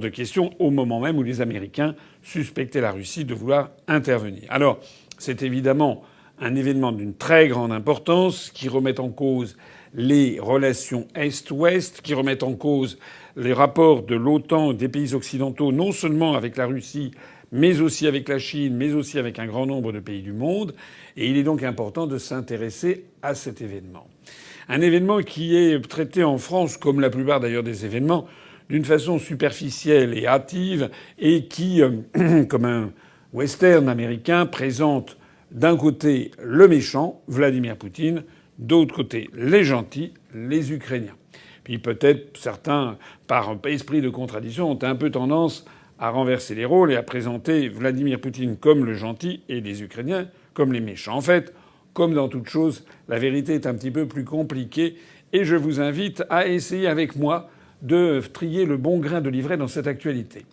de questions au moment même où les Américains suspectaient la Russie de vouloir intervenir. Alors, c'est évidemment un événement d'une très grande importance qui remet en cause les relations Est-Ouest, qui remet en cause les rapports de l'OTAN des pays occidentaux, non seulement avec la Russie, mais aussi avec la Chine, mais aussi avec un grand nombre de pays du monde. Et il est donc important de s'intéresser à cet événement. Un événement qui est traité en France, comme la plupart d'ailleurs des événements, d'une façon superficielle et hâtive, et qui, euh, comme un western américain, présente d'un côté le méchant, Vladimir Poutine, d'autre côté les gentils, les Ukrainiens. Puis peut-être certains, par esprit de contradiction, ont un peu tendance à renverser les rôles et à présenter Vladimir Poutine comme le gentil et les Ukrainiens comme les méchants. En fait, comme dans toute chose, la vérité est un petit peu plus compliquée et je vous invite à essayer avec moi de trier le bon grain de livret dans cette actualité.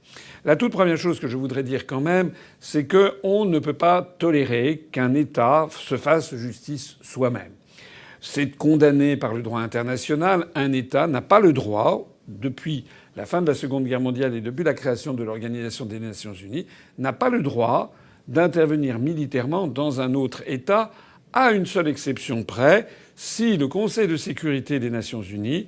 La toute première chose que je voudrais dire quand même, c'est qu'on ne peut pas tolérer qu'un État se fasse justice soi-même. C'est condamné par le droit international. Un État n'a pas le droit, depuis la fin de la Seconde Guerre mondiale et depuis la création de l'Organisation des Nations Unies, n'a pas le droit d'intervenir militairement dans un autre État, à une seule exception près, si le Conseil de sécurité des Nations Unies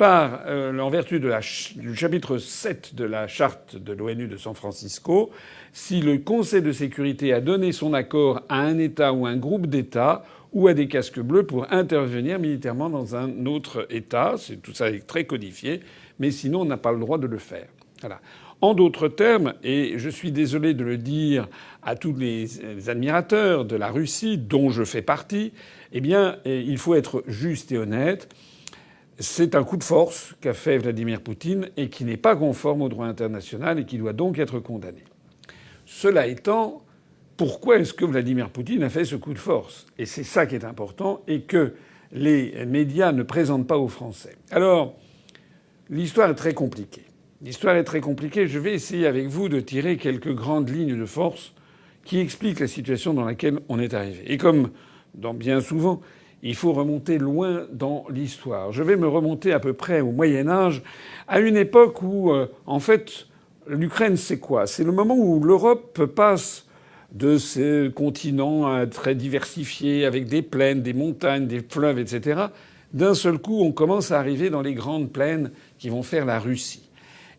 par, euh, en vertu de du chapitre 7 de la charte de l'ONU de San Francisco, si le Conseil de sécurité a donné son accord à un État ou un groupe d'États ou à des casques bleus pour intervenir militairement dans un autre État. C'est, tout ça est très codifié, mais sinon on n'a pas le droit de le faire. Voilà. En d'autres termes, et je suis désolé de le dire à tous les admirateurs de la Russie, dont je fais partie, eh bien, il faut être juste et honnête. C'est un coup de force qu'a fait Vladimir Poutine et qui n'est pas conforme au droit international et qui doit donc être condamné. Cela étant, pourquoi est-ce que Vladimir Poutine a fait ce coup de force? Et c'est ça qui est important et que les médias ne présentent pas aux Français. Alors, l'histoire est très compliquée. L'histoire est très compliquée. Je vais essayer avec vous de tirer quelques grandes lignes de force qui expliquent la situation dans laquelle on est arrivé. Et comme dans bien souvent, il faut remonter loin dans l'histoire. Je vais me remonter à peu près au Moyen Âge, à une époque où, euh, en fait, l'Ukraine, c'est quoi? C'est le moment où l'Europe passe de ce continent très diversifié, avec des plaines, des montagnes, des fleuves, etc. D'un seul coup, on commence à arriver dans les grandes plaines qui vont faire la Russie.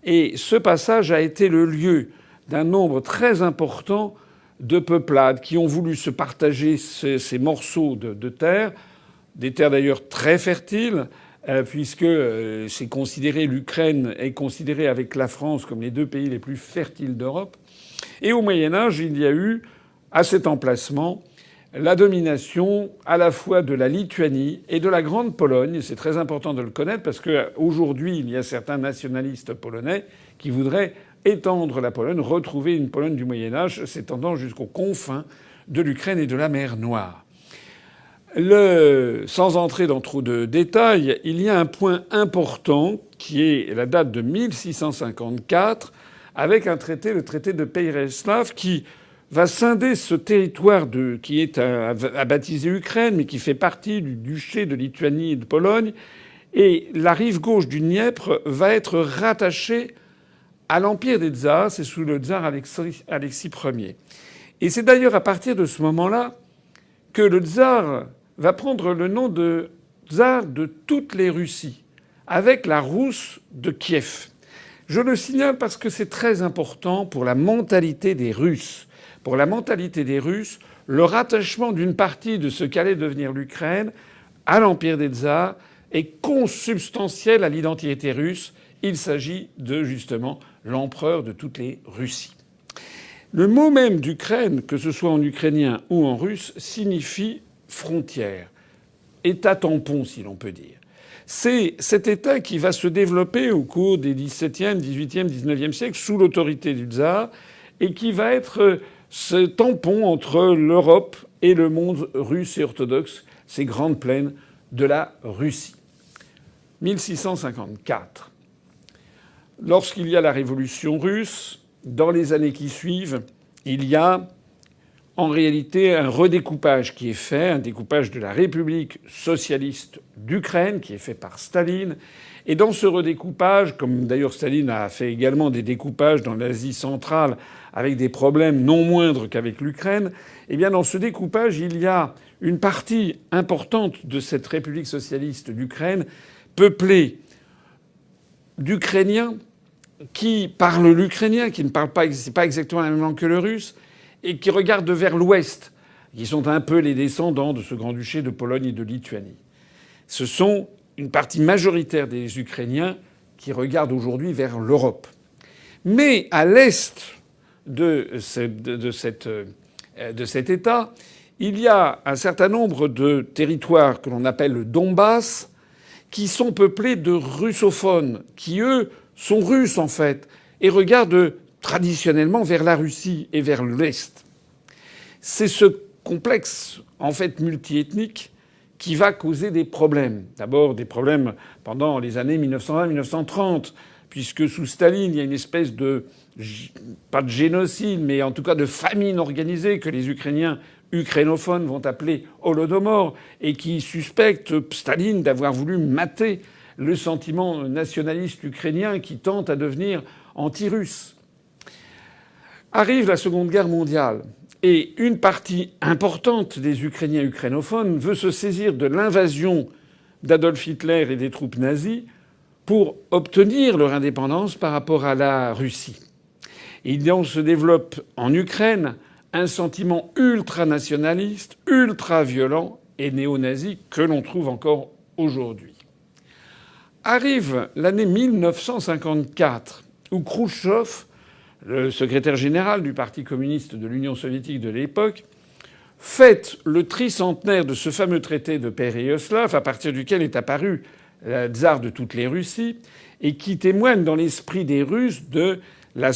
Et ce passage a été le lieu d'un nombre très important de peuplades qui ont voulu se partager ces, morceaux de terre des terres d'ailleurs très fertiles, euh, puisque euh, c'est considéré l'Ukraine est considérée avec la France comme les deux pays les plus fertiles d'Europe. Et au Moyen Âge, il y a eu à cet emplacement la domination à la fois de la Lituanie et de la Grande Pologne. C'est très important de le connaître parce qu'aujourd'hui, il y a certains nationalistes polonais qui voudraient étendre la Pologne, retrouver une Pologne du Moyen Âge s'étendant jusqu'aux confins de l'Ukraine et de la mer Noire. Sans entrer dans trop de détails, il y a un point important qui est la date de 1654 avec un traité, le traité de Pereslav, qui va scinder ce territoire qui est à, à baptiser Ukraine, mais qui fait partie du duché de Lituanie et de Pologne. Et la rive gauche du Dniepr va être rattachée à l'empire des tsars, c'est sous le tsar Alexis, Ier. Et c'est d'ailleurs à partir de ce moment-là que le tsar va prendre le nom de tsar de toutes les Russies, avec la Rousse de Kiev. Je le signale parce que c'est très important pour la mentalité des Russes. Pour la mentalité des Russes, le rattachement d'une partie de ce qu'allait devenir l'Ukraine à l'empire des tsars est consubstantiel à l'identité russe. Il s'agit de justement l'empereur de toutes les Russies. Le mot même d'Ukraine, que ce soit en ukrainien ou en russe, signifie frontière, État tampon, si l'on peut dire. C'est cet État qui va se développer au cours des XVIIe, XVIIIe, XIXe siècles sous l'autorité du tsar et qui va être ce tampon entre l'Europe et le monde russe et orthodoxe, ces grandes plaines de la Russie. 1654. Lorsqu'il y a la révolution russe, dans les années qui suivent, il y a en réalité un redécoupage qui est fait, un découpage de la République socialiste d'Ukraine qui est fait par Staline. Et dans ce redécoupage, comme d'ailleurs Staline a fait également des découpages dans l'Asie centrale avec des problèmes non moindres qu'avec l'Ukraine, eh bien dans ce découpage, il y a une partie importante de cette République socialiste d'Ukraine peuplée d'Ukrainiens qui parlent l'ukrainien, qui ne parlent pas, c'est pas exactement la même langue que le russe, et qui regardent vers l'ouest, qui sont un peu les descendants de ce grand-duché de Pologne et de Lituanie. Ce sont une partie majoritaire des Ukrainiens qui regardent aujourd'hui vers l'Europe. Mais à l'est cette, de cet État, il y a un certain nombre de territoires que l'on appelle le Donbass, qui sont peuplés de russophones, qui eux sont russes en fait, et regardent traditionnellement vers la Russie et vers l'Est. C'est ce complexe, en fait multiethnique, qui va causer des problèmes. D'abord des problèmes pendant les années 1920-1930, puisque sous Staline, il y a une espèce de pas de génocide, mais en tout cas de famine organisée que les Ukrainiens ukrainophones vont appeler Holodomor et qui suspectent Staline d'avoir voulu mater le sentiment nationaliste ukrainien qui tente à devenir anti-russe. Arrive la Seconde Guerre mondiale et une partie importante des Ukrainiens ukrainophones veut se saisir de l'invasion d'Adolf Hitler et des troupes nazies pour obtenir leur indépendance par rapport à la Russie. Il se développe en Ukraine un sentiment ultranationaliste, ultra-violent et néo-nazi que l'on trouve encore aujourd'hui. Arrive l'année 1954 où Khrouchtchev, le secrétaire général du Parti communiste de l'Union soviétique de l'époque, fête le tricentenaire de ce fameux traité de Péréoslav à partir duquel est apparu le tsar de toutes les Russies et qui témoigne dans l'esprit des Russes de la,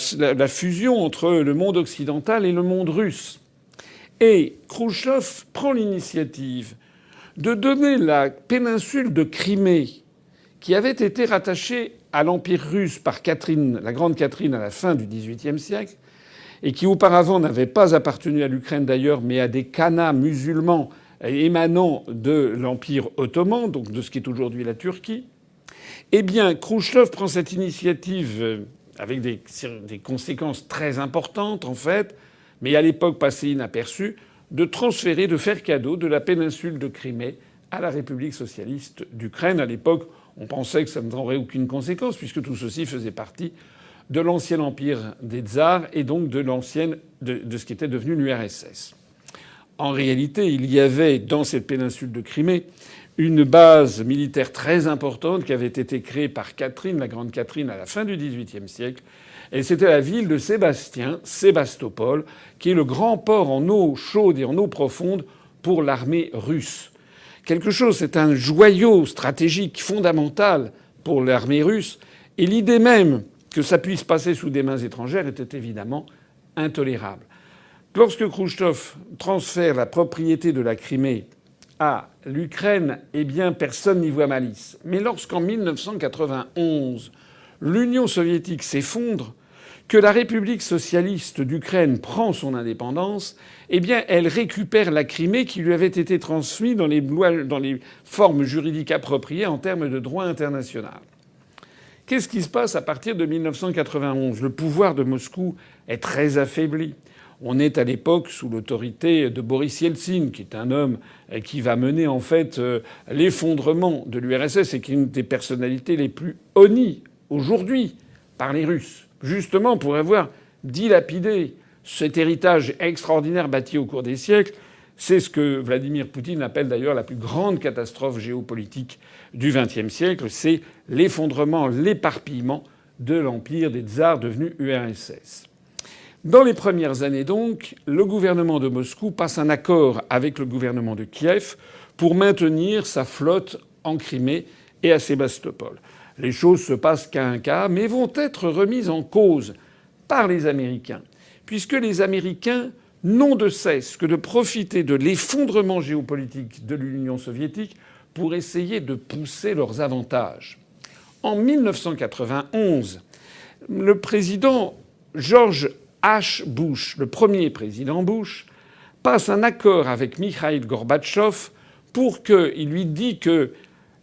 fusion entre le monde occidental et le monde russe. Et Khrouchtchev prend l'initiative de donner la péninsule de Crimée, qui avait été rattachée à l'Empire russe par Catherine, la grande Catherine à la fin du XVIIIe siècle, et qui auparavant n'avait pas appartenu à l'Ukraine d'ailleurs, mais à des khanats musulmans émanant de l'Empire ottoman, donc de ce qui est aujourd'hui la Turquie, eh bien, Khrouchtchev prend cette initiative avec des, conséquences très importantes en fait, mais à l'époque passée inaperçue, de transférer, de faire cadeau de la péninsule de Crimée à la République socialiste d'Ukraine. À l'époque, on pensait que ça n'aurait aucune conséquence puisque tout ceci faisait partie de l'ancien empire des tsars et donc de de, ce qui était devenu l'URSS. En réalité, il y avait dans cette péninsule de Crimée une base militaire très importante qui avait été créée par Catherine, la grande Catherine, à la fin du XVIIIe siècle. Et c'était la ville de Sébastien, Sébastopol, qui est le grand port en eau chaude et en eau profonde pour l'armée russe. Quelque chose, c'est un joyau stratégique fondamental pour l'armée russe. Et l'idée même que ça puisse passer sous des mains étrangères était évidemment intolérable. Lorsque Khrouchtchev transfère la propriété de la Crimée à l'Ukraine, eh bien, personne n'y voit malice. Mais lorsqu'en 1991, l'Union soviétique s'effondre, que la République socialiste d'Ukraine prend son indépendance, eh bien, elle récupère la Crimée qui lui avait été transmise dans les, formes juridiques appropriées en termes de droit international. Qu'est-ce qui se passe à partir de 1991 Le pouvoir de Moscou est très affaibli. On est à l'époque sous l'autorité de Boris Yeltsin, qui est un homme qui va mener en fait euh, l'effondrement de l'URSS et qui est une des personnalités les plus honnies aujourd'hui par les Russes, justement pour avoir dilapidé cet héritage extraordinaire bâti au cours des siècles. C'est ce que Vladimir Poutine appelle d'ailleurs la plus grande catastrophe géopolitique du XXe siècle. C'est l'effondrement, l'éparpillement de l'empire des tsars devenu URSS. Dans les premières années donc, le gouvernement de Moscou passe un accord avec le gouvernement de Kiev pour maintenir sa flotte en Crimée et à Sébastopol. Les choses se passent qu'à un cas, mais vont être remises en cause par les Américains, puisque les Américains n'ont de cesse que de profiter de l'effondrement géopolitique de l'Union soviétique pour essayer de pousser leurs avantages. En 1991, le président George H. Bush, le premier président Bush, passe un accord avec Mikhail Gorbatchev pour qu'il lui dit que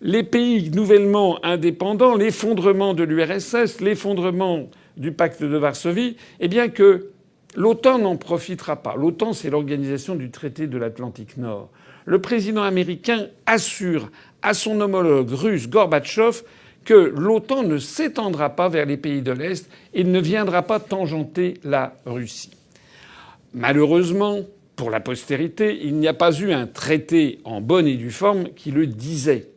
les pays nouvellement indépendants, l'effondrement de l'URSS, l'effondrement du pacte de Varsovie, eh bien que l'OTAN n'en profitera pas. L'OTAN, c'est l'organisation du traité de l'Atlantique Nord. Le président américain assure à son homologue russe Gorbatchev que l'OTAN ne s'étendra pas vers les pays de l'Est et ne viendra pas tangenter la Russie. Malheureusement, pour la postérité, il n'y a pas eu un traité en bonne et due forme qui le disait.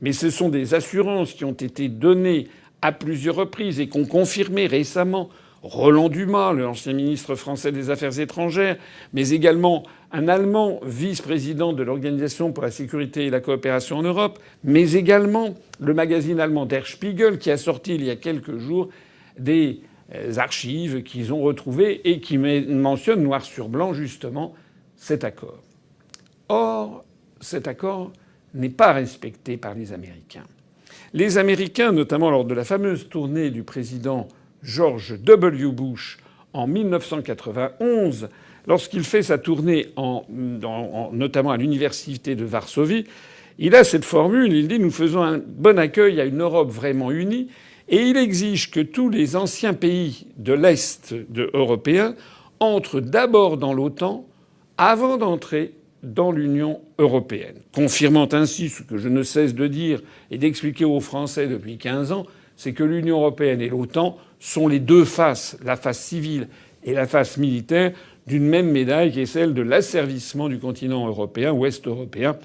Mais ce sont des assurances qui ont été données à plusieurs reprises et qu'ont confirmé récemment Roland Dumas, l'ancien ministre français des Affaires étrangères, mais également un Allemand vice-président de l'Organisation pour la sécurité et la coopération en Europe, mais également le magazine allemand Der Spiegel qui a sorti il y a quelques jours des euh, archives qu'ils ont retrouvées et qui mentionnent noir sur blanc justement cet accord. Or, cet accord n'est pas respecté par les Américains. Les Américains, notamment lors de la fameuse tournée du président George W. Bush en 1991, lorsqu'il fait sa tournée en, notamment à l'université de Varsovie, il a cette formule, il dit nous faisons un bon accueil à une Europe vraiment unie et il exige que tous les anciens pays de l'Est européen entrent d'abord dans l'OTAN avant d'entrer dans l'Union européenne, confirmant ainsi ce que je ne cesse de dire et d'expliquer aux Français depuis 15 ans, c'est que l'Union européenne et l'OTAN sont les deux faces, la face civile et la face militaire, d'une même médaille qui est celle de l'asservissement du continent européen, ouest européen,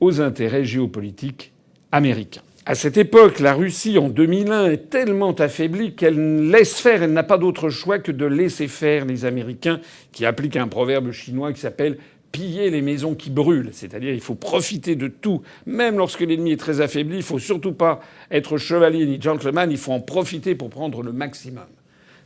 aux intérêts géopolitiques américains. À cette époque, la Russie, en 2001, est tellement affaiblie qu'elle laisse faire, elle n'a pas d'autre choix que de laisser faire les Américains, qui appliquent un proverbe chinois qui s'appelle piller les maisons qui brûlent. C'est-à-dire il faut profiter de tout. Même lorsque l'ennemi est très affaibli, il faut surtout pas être chevalier ni gentleman, il faut en profiter pour prendre le maximum.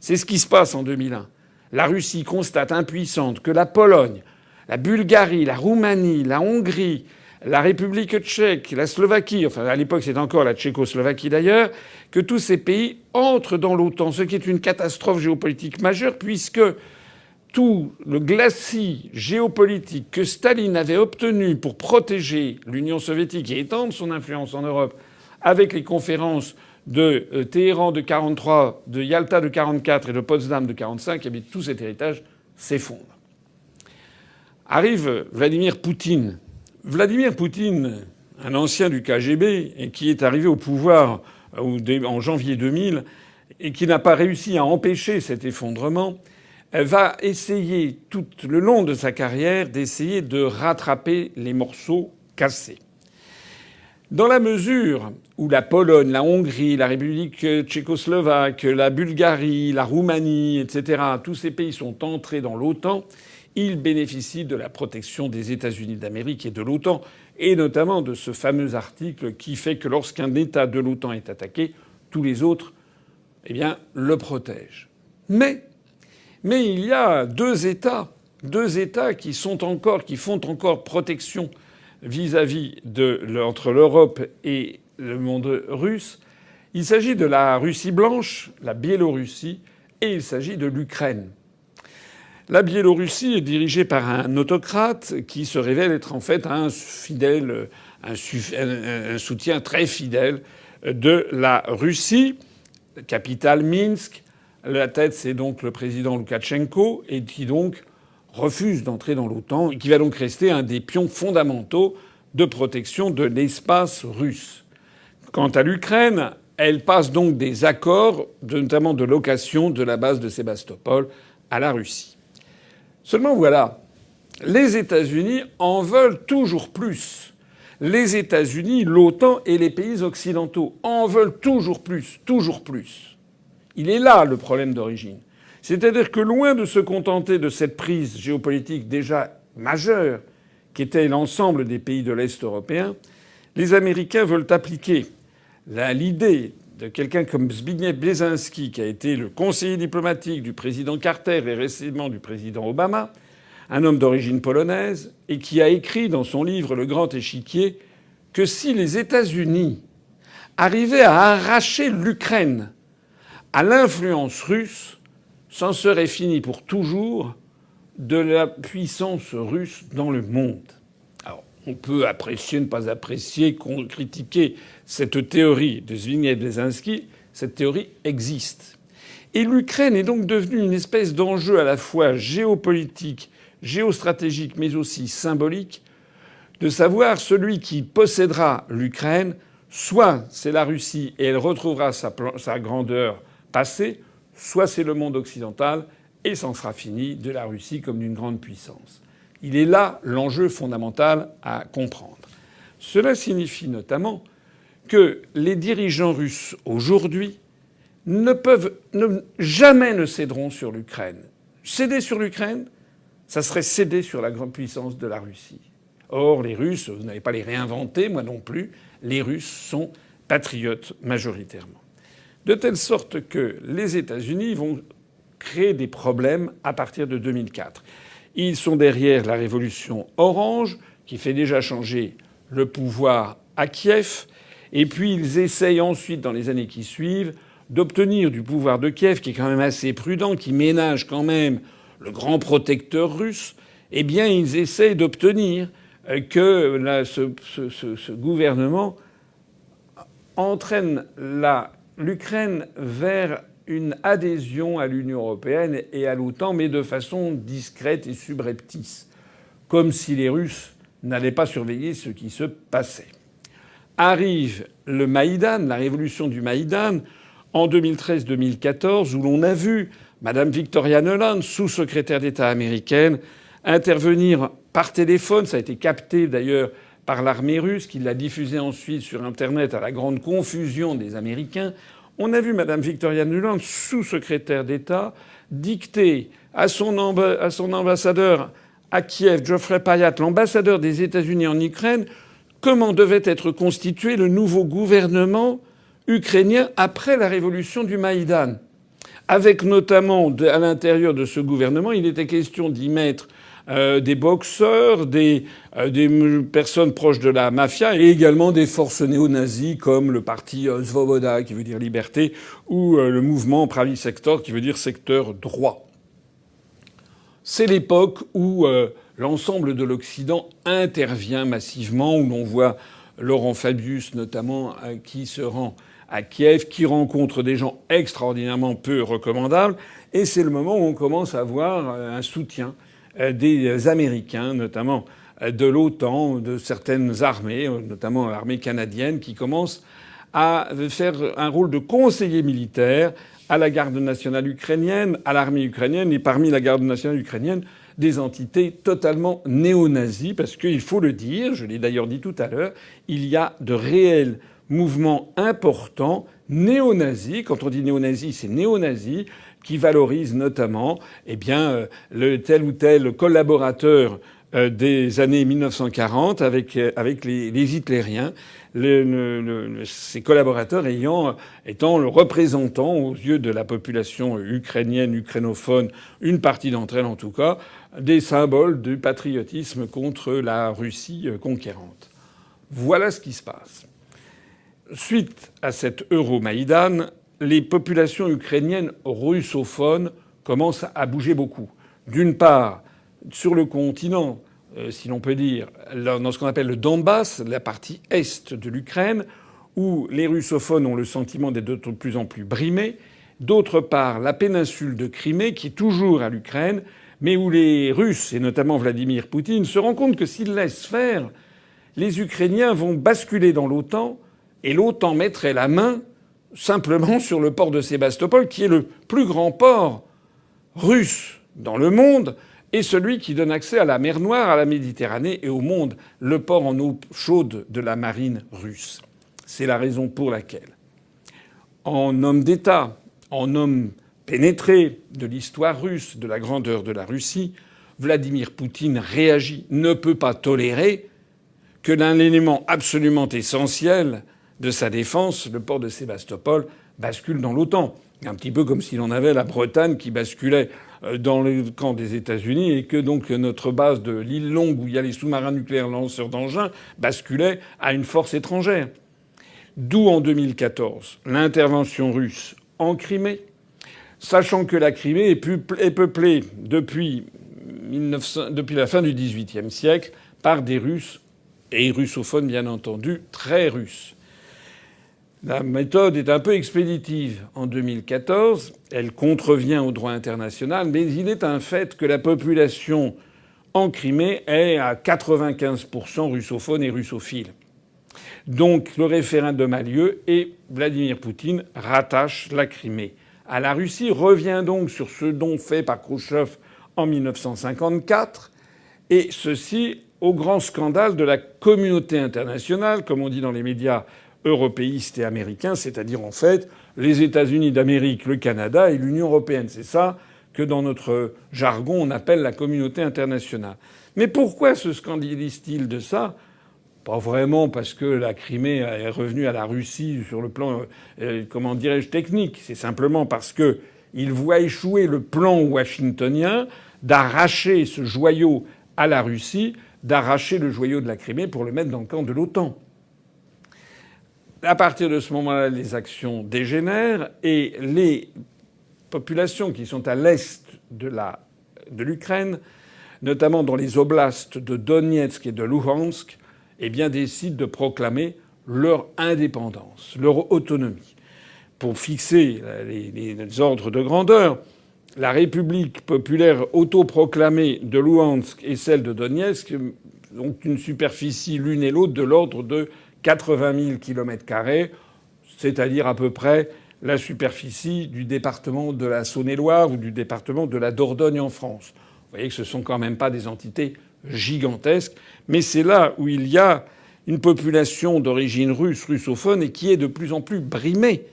C'est ce qui se passe en 2001. La Russie constate impuissante que la Pologne, la Bulgarie, la Roumanie, la Hongrie, la République tchèque, la Slovaquie, enfin à l'époque c'est encore la Tchécoslovaquie d'ailleurs, que tous ces pays entrent dans l'OTAN, ce qui est une catastrophe géopolitique majeure puisque tout le glacis géopolitique que Staline avait obtenu pour protéger l'Union soviétique et étendre son influence en Europe avec les conférences de euh, Téhéran de 43, de Yalta de 44 et de Potsdam de 45, eh bien, tout cet héritage s'effondre. Arrive Vladimir Poutine. Vladimir Poutine, un ancien du KGB qui est arrivé au pouvoir euh, en janvier 2000 et qui n'a pas réussi à empêcher cet effondrement, va essayer tout le long de sa carrière d'essayer de rattraper les morceaux cassés. Dans la mesure où la Pologne, la Hongrie, la République tchécoslovaque, la Bulgarie, la Roumanie, etc., tous ces pays sont entrés dans l'OTAN, ils bénéficient de la protection des États-Unis d'Amérique et de l'OTAN, et notamment de ce fameux article qui fait que lorsqu'un État de l'OTAN est attaqué, tous les autres, eh bien, le protègent. Mais mais il y a deux États, deux États qui font encore protection vis-à-vis entre l'Europe et le monde russe. Il s'agit de la Russie blanche, la Biélorussie, et il s'agit de l'Ukraine. La Biélorussie est dirigée par un autocrate qui se révèle être en fait un soutien très fidèle de la Russie, capitale Minsk, la tête, c'est donc le président Loukachenko, et qui donc refuse d'entrer dans l'OTAN, et qui va donc rester un des pions fondamentaux de protection de l'espace russe. Quant à l'Ukraine, elle passe donc des accords, notamment de location de la base de Sébastopol à la Russie. Seulement voilà, les États-Unis en veulent toujours plus. Les États-Unis, l'OTAN et les pays occidentaux en veulent toujours plus, toujours plus. Il est là le problème d'origine. C'est-à-dire que loin de se contenter de cette prise géopolitique déjà majeure, qui était l'ensemble des pays de l'Est européen, les Américains veulent appliquer l'idée de quelqu'un comme Zbigniew Brzezinski, qui a été le conseiller diplomatique du président Carter et récemment du président Obama, un homme d'origine polonaise, et qui a écrit dans son livre Le Grand Échiquier que si les États-Unis arrivaient à arracher l'Ukraine à l'influence russe, s'en serait fini pour toujours de la puissance russe dans le monde. Alors, on peut apprécier, ne pas apprécier, critiquer cette théorie de Zbigniew Cette théorie existe. Et l'Ukraine est donc devenue une espèce d'enjeu à la fois géopolitique, géostratégique, mais aussi symbolique, de savoir celui qui possédera l'Ukraine, soit c'est la Russie et elle retrouvera sa grandeur passée, soit c'est le monde occidental et s'en sera fini de la Russie comme d'une grande puissance. Il est là l'enjeu fondamental à comprendre. Cela signifie notamment que les dirigeants russes aujourd'hui ne peuvent jamais ne céderont sur l'Ukraine. Céder sur l'Ukraine, ça serait céder sur la grande puissance de la Russie. Or, les Russes, vous n'allez pas les réinventer, moi non plus, les Russes sont patriotes majoritairement. De telle sorte que les États-Unis vont créer des problèmes à partir de 2004. Ils sont derrière la révolution orange, qui fait déjà changer le pouvoir à Kiev, et puis ils essayent ensuite, dans les années qui suivent, d'obtenir du pouvoir de Kiev, qui est quand même assez prudent, qui ménage quand même le grand protecteur russe, eh bien, ils essayent d'obtenir euh, que ce, gouvernement entraîne l'Ukraine vers une adhésion à l'Union européenne et à l'OTAN, mais de façon discrète et subreptice, comme si les Russes n'allaient pas surveiller ce qui se passait. Arrive le Maïdan, la révolution du Maïdan, en 2013-2014, où l'on a vu Madame Victoria Nuland, sous-secrétaire d'État américaine, intervenir par téléphone. Ça a été capté d'ailleurs par l'armée russe, qui l'a diffusé ensuite sur Internet à la grande confusion des Américains. On a vu Madame Victoria Nuland, sous-secrétaire d'État, dicter à son, à son ambassadeur à Kiev, Geoffrey Payat, l'ambassadeur des États-Unis en Ukraine, comment devait être constitué le nouveau gouvernement ukrainien après la révolution du Maïdan. Avec notamment à l'intérieur de ce gouvernement, il était question d'y mettre euh, des boxeurs, des, euh, personnes proches de la mafia et également des forces néo-nazies comme le parti euh, Svoboda qui veut dire liberté ou le mouvement Pravi Sector qui veut dire secteur droit. C'est l'époque où l'ensemble de l'Occident intervient massivement, où l'on voit Laurent Fabius notamment qui se rend à Kiev, qui rencontre des gens extraordinairement peu recommandables. Et c'est le moment où on commence à voir un soutien des Américains, notamment euh, de l'OTAN, de certaines armées, notamment l'armée canadienne, qui commence à faire un rôle de conseiller militaire à la garde nationale ukrainienne, à l'armée ukrainienne, et parmi la garde nationale ukrainienne, des entités totalement néo-nazies, parce qu'il faut le dire, je l'ai d'ailleurs dit tout à l'heure, il y a de réels mouvement important néo-nazi. Quand on dit néo-nazi, c'est néo-nazi qui valorise notamment eh bien, euh, tel ou tel collaborateur euh, des années 1940 avec, euh, avec les, les hitlériens, le, collaborateurs ayant, étant le représentant aux yeux de la population ukrainienne, ukrainophone, une partie d'entre elles en tout cas, des symboles du patriotisme contre la Russie conquérante. Voilà ce qui se passe suite à cet Euromaïdan, les populations ukrainiennes russophones commencent à bouger beaucoup. D'une part, sur le continent, euh, si l'on peut dire, dans ce qu'on appelle le Donbass, la partie est de l'Ukraine, où les russophones ont le sentiment d'être de plus en plus brimés. D'autre part, la péninsule de Crimée, qui est toujours à l'Ukraine, mais où les Russes, et notamment Vladimir Poutine, se rendent compte que s'ils laissent faire, les Ukrainiens vont basculer dans l'OTAN et l'OTAN mettrait la main simplement sur le port de Sébastopol, qui est le plus grand port russe dans le monde, et celui qui donne accès à la mer Noire, à la Méditerranée et au monde, le port en eau chaude de la marine russe. C'est la raison pour laquelle, en homme d'État, en homme pénétré de l'histoire russe, de la grandeur de la Russie, Vladimir Poutine réagit, ne peut pas tolérer que l'un élément absolument essentiel de sa défense, le port de Sébastopol bascule dans l'OTAN. Un petit peu comme si l'on avait la Bretagne qui basculait euh, dans le camp des États-Unis et que donc notre base de l'île Longue où il y a les sous-marins nucléaires lanceurs d'engins basculait à une force étrangère. D'où en 2014 l'intervention russe en Crimée, sachant que la Crimée est peuplée depuis depuis la fin du XVIIIe siècle par des Russes et russophones bien entendu, très russes. La méthode est un peu expéditive en 2014. Elle contrevient au droit international, mais il est un fait que la population en Crimée est à 95% russophone et russophile. Donc le référendum a lieu et Vladimir Poutine rattache la Crimée à la Russie, revient donc sur ce don fait par Khrouchtchev en 1954, et ceci au grand scandale de la communauté internationale, comme on dit dans les médias européistes et américains, c'est-à-dire en fait les États-Unis d'Amérique, le Canada et l'Union européenne. C'est ça que dans notre jargon on appelle la communauté internationale. Mais pourquoi se scandalise-t-il de ça? Pas vraiment parce que la Crimée est revenue à la Russie sur le plan, euh, comment dirais-je, technique. C'est simplement parce que il voit échouer le plan washingtonien d'arracher ce joyau à la Russie, d'arracher le joyau de la Crimée pour le mettre dans le camp de l'OTAN. À partir de ce moment-là, les actions dégénèrent et les populations qui sont à l'est de l'Ukraine, notamment dans les oblasts de Donetsk et de Luhansk, eh décident de proclamer leur indépendance, leur autonomie. Pour fixer les ordres de grandeur, la République populaire autoproclamée de Luhansk et celle de Donetsk ont une superficie l'une et l'autre de l'ordre de 80 000 kilomètres carrés, c'est-à-dire à peu près la superficie du département de la Saône-et-Loire ou du département de la Dordogne en France. Vous voyez que ce sont quand même pas des entités gigantesques, mais c'est là où il y a une population d'origine russe, russophone, et qui est de plus en plus brimée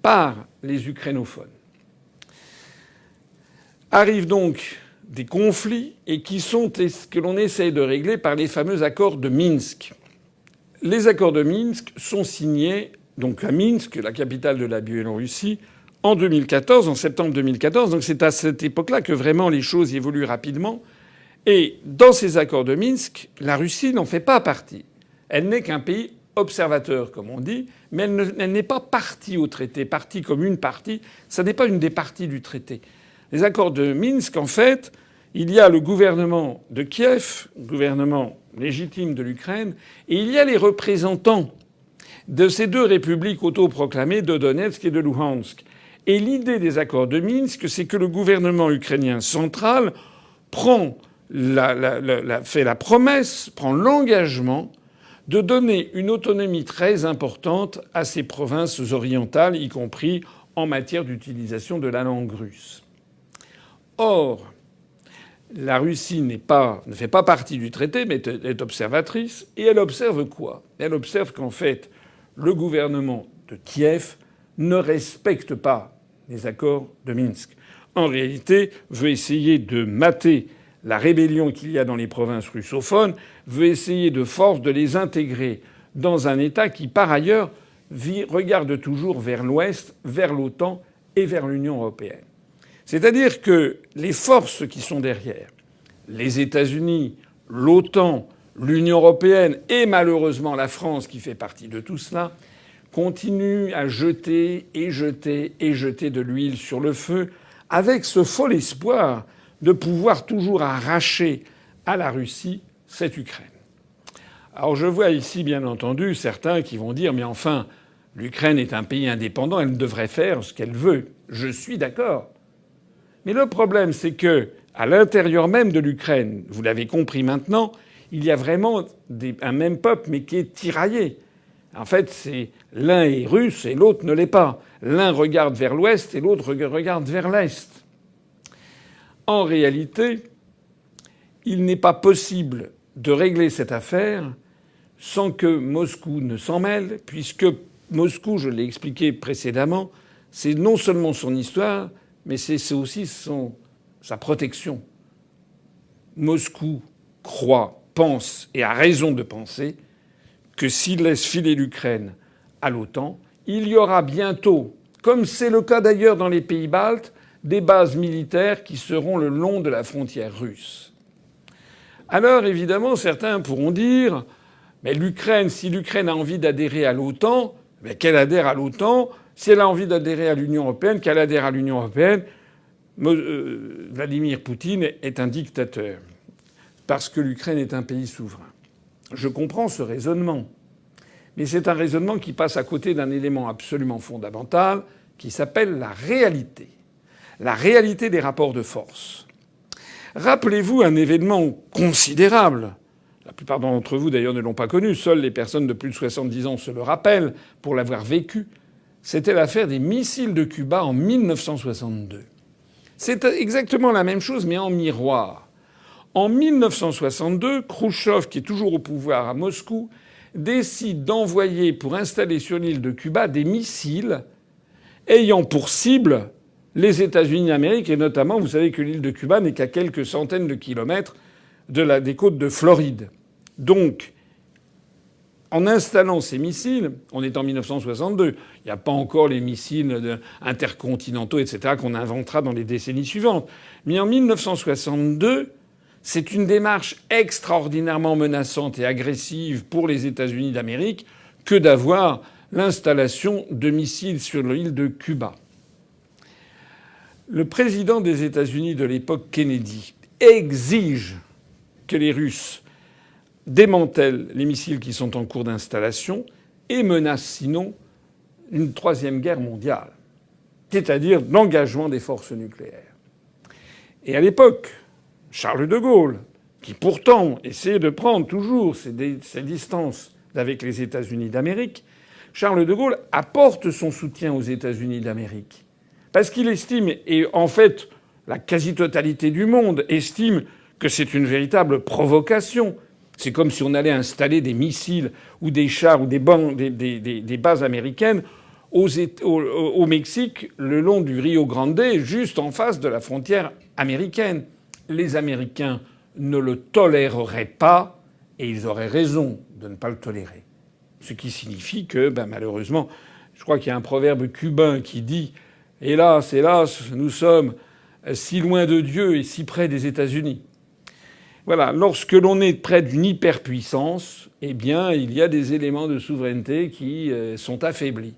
par les ukrainophones. Arrivent donc des conflits et qui sont que l'on essaye de régler par les fameux accords de Minsk. Les accords de Minsk sont signés donc à Minsk, la capitale de la Biélorussie, en 2014, en septembre 2014. Donc c'est à cette époque-là que vraiment les choses évoluent rapidement. Et dans ces accords de Minsk, la Russie n'en fait pas partie. Elle n'est qu'un pays observateur, comme on dit, mais elle n'est pas partie au traité, partie comme une partie. Ça n'est pas une des parties du traité. Les accords de Minsk, en fait, il y a le gouvernement de Kiev, gouvernement légitime de l'Ukraine, et il y a les représentants de ces deux républiques autoproclamées de Donetsk et de Luhansk. Et l'idée des accords de Minsk, c'est que le gouvernement ukrainien central prend la, fait la promesse, prend l'engagement de donner une autonomie très importante à ces provinces orientales, y compris en matière d'utilisation de la langue russe. Or, la Russie ne fait pas partie du traité, mais est observatrice. Et elle observe quoi? Elle observe qu'en fait, le gouvernement de Kiev ne respecte pas les accords de Minsk. En réalité, veut essayer de mater la rébellion qu'il y a dans les provinces russophones, veut essayer de force de les intégrer dans un État qui, par ailleurs, regarde toujours vers l'Ouest, vers l'OTAN et vers l'Union européenne. C'est-à-dire que les forces qui sont derrière, les États-Unis, l'OTAN, l'Union européenne et malheureusement la France qui fait partie de tout cela, continuent à jeter et jeter et jeter de l'huile sur le feu avec ce fol espoir de pouvoir toujours arracher à la Russie cette Ukraine. Alors je vois ici bien entendu certains qui vont dire mais enfin l'Ukraine est un pays indépendant, elle devrait faire ce qu'elle veut. Je suis d'accord. Mais le problème, c'est que, à l'intérieur même de l'Ukraine, vous l'avez compris maintenant, il y a vraiment un même peuple, mais qui est tiraillé. En fait, c'est l'un est russe et l'autre ne l'est pas. L'un regarde vers l'ouest et l'autre regarde vers l'est. En réalité, il n'est pas possible de régler cette affaire sans que Moscou ne s'en mêle, puisque Moscou, je l'ai expliqué précédemment, c'est non seulement son histoire, mais c'est aussi son, sa protection. Moscou croit, pense et a raison de penser que s'il laisse filer l'Ukraine à l'OTAN, il y aura bientôt, comme c'est le cas d'ailleurs dans les pays baltes, des bases militaires qui seront le long de la frontière russe. Alors évidemment, certains pourront dire mais l'Ukraine, si l'Ukraine a envie d'adhérer à l'OTAN, qu'elle adhère à l'OTAN si elle a envie d'adhérer à l'Union européenne, qu'elle adhère à l'Union européenne, euh, Vladimir Poutine est un dictateur parce que l'Ukraine est un pays souverain. Je comprends ce raisonnement. Mais c'est un raisonnement qui passe à côté d'un élément absolument fondamental qui s'appelle la réalité. La réalité des rapports de force. Rappelez-vous un événement considérable. La plupart d'entre vous d'ailleurs ne l'ont pas connu. Seules les personnes de plus de 70 ans se le rappellent pour l'avoir vécu. C'était l'affaire des missiles de Cuba en 1962. C'est exactement la même chose mais en miroir. En 1962, Khrouchtchev, qui est toujours au pouvoir à Moscou, décide d'envoyer pour installer sur l'île de Cuba des missiles ayant pour cible les États-Unis d'Amérique et notamment, vous savez que l'île de Cuba n'est qu'à quelques centaines de kilomètres des côtes de Floride. Donc, en installant ces missiles, on est en 1962, il n'y a pas encore les missiles intercontinentaux, etc., qu'on inventera dans les décennies suivantes. Mais en 1962, c'est une démarche extraordinairement menaçante et agressive pour les États-Unis d'Amérique que d'avoir l'installation de missiles sur l'île de Cuba. Le président des États-Unis de l'époque, Kennedy, exige que les Russes démantèlent les missiles qui sont en cours d'installation et menace sinon une troisième guerre mondiale, c'est-à-dire l'engagement des forces nucléaires. Et à l'époque, Charles de Gaulle, qui pourtant essayait de prendre toujours ses, distances avec les États-Unis d'Amérique, Charles de Gaulle apporte son soutien aux États-Unis d'Amérique. Parce qu'il estime, et en fait la quasi-totalité du monde estime que c'est une véritable provocation. C'est comme si on allait installer des missiles ou des chars ou des, bases américaines au Mexique le long du Rio Grande, juste en face de la frontière américaine les Américains ne le toléreraient pas, et ils auraient raison de ne pas le tolérer. Ce qui signifie que, ben, malheureusement, je crois qu'il y a un proverbe cubain qui dit Hélas, hélas, nous sommes si loin de Dieu et si près des États-Unis. Voilà, lorsque l'on est près d'une hyperpuissance, eh bien, il y a des éléments de souveraineté qui euh, sont affaiblis.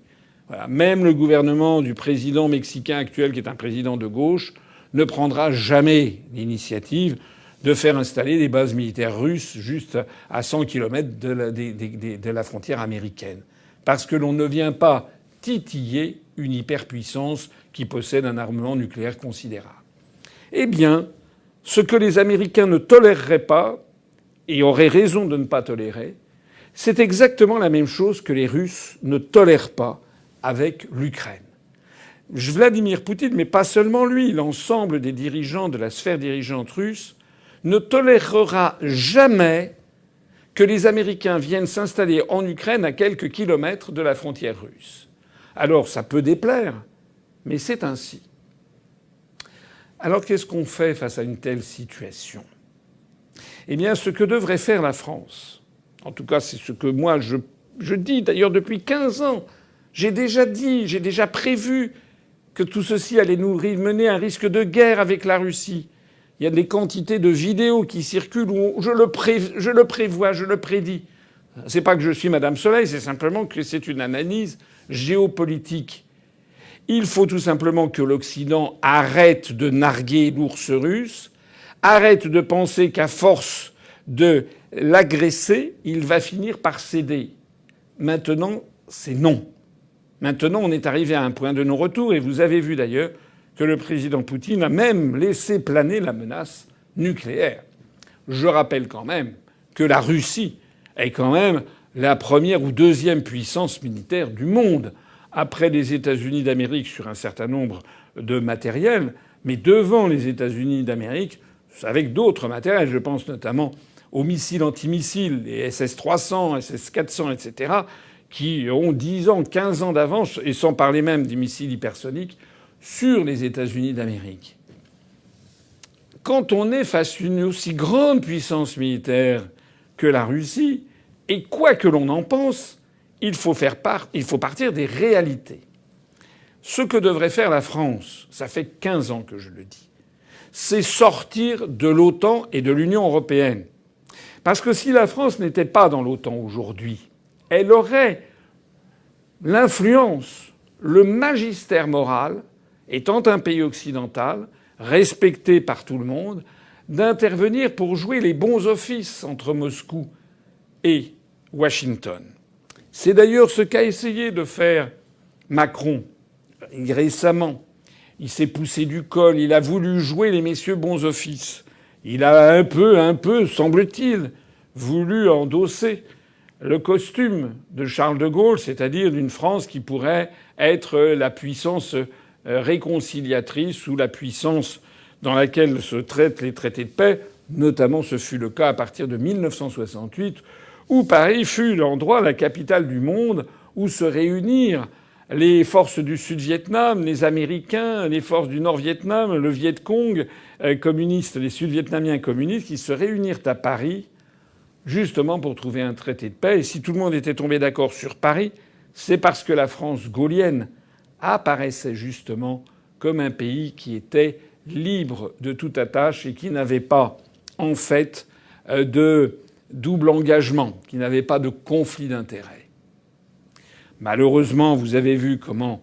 Même le gouvernement du président mexicain actuel, qui est un président de gauche, ne prendra jamais l'initiative de faire installer des bases militaires russes juste à 100 km de la, de la frontière américaine. Parce que l'on ne vient pas titiller une hyperpuissance qui possède un armement nucléaire considérable. Eh bien, ce que les Américains ne toléreraient pas, et auraient raison de ne pas tolérer, c'est exactement la même chose que les Russes ne tolèrent pas avec l'Ukraine. Vladimir Poutine, mais pas seulement lui, l'ensemble des dirigeants de la sphère dirigeante russe, ne tolérera jamais que les Américains viennent s'installer en Ukraine à quelques kilomètres de la frontière russe. Alors ça peut déplaire, mais c'est ainsi. Alors qu'est-ce qu'on fait face à une telle situation? Eh bien, ce que devrait faire la France, en tout cas c'est ce que moi je, dis d'ailleurs depuis 15 ans, j'ai déjà dit, j'ai déjà prévu que tout ceci allait nous mener un risque de guerre avec la Russie. Il y a des quantités de vidéos qui circulent où je le, je le prévois, je le prédis. C'est pas que je suis Madame Soleil, c'est simplement que c'est une analyse géopolitique. Il faut tout simplement que l'Occident arrête de narguer l'ours russe, arrête de penser qu'à force de l'agresser, il va finir par céder. Maintenant, c'est non. Maintenant, on est arrivé à un point de non-retour, et vous avez vu d'ailleurs que le président Poutine a même laissé planer la menace nucléaire. Je rappelle quand même que la Russie est quand même la première ou deuxième puissance militaire du monde, après les États-Unis d'Amérique sur un certain nombre de matériels, mais devant les États-Unis d'Amérique avec d'autres matériels. Je pense notamment aux missiles antimissiles, les SS-300, SS-400, etc., qui ont 10 ans, 15 ans d'avance, et sans parler même des missiles hypersoniques, sur les États-Unis d'Amérique. Quand on est face à une aussi grande puissance militaire que la Russie, et quoi que l'on en pense, il faut partir des réalités. Ce que devrait faire la France, ça fait 15 ans que je le dis, c'est sortir de l'OTAN et de l'Union européenne. Parce que si la France n'était pas dans l'OTAN aujourd'hui, elle aurait l'influence, le magistère moral, étant un pays occidental, respecté par tout le monde, d'intervenir pour jouer les bons offices entre Moscou et Washington. C'est d'ailleurs ce qu'a essayé de faire Macron récemment. Il s'est poussé du col, il a voulu jouer les messieurs bons offices. Il a un peu, un peu, semble-t-il, voulu endosser le costume de Charles de Gaulle, c'est-à-dire d'une France qui pourrait être la puissance euh, réconciliatrice ou la puissance dans laquelle se traitent les traités de paix. Notamment, ce fut le cas à partir de 1968, où Paris fut l'endroit, la capitale du monde, où se réunirent les forces du Sud-Vietnam, les Américains, les forces du Nord-Vietnam, le Viet Cong euh, communiste, les Sud-Vietnamiens communistes, qui se réunirent à Paris justement pour trouver un traité de paix. Et si tout le monde était tombé d'accord sur Paris, c'est parce que la France gaulienne apparaissait justement comme un pays qui était libre de toute attache et qui n'avait pas, en fait, euh, de double engagement, qui n'avait pas de conflit d'intérêts. Malheureusement, vous avez vu comment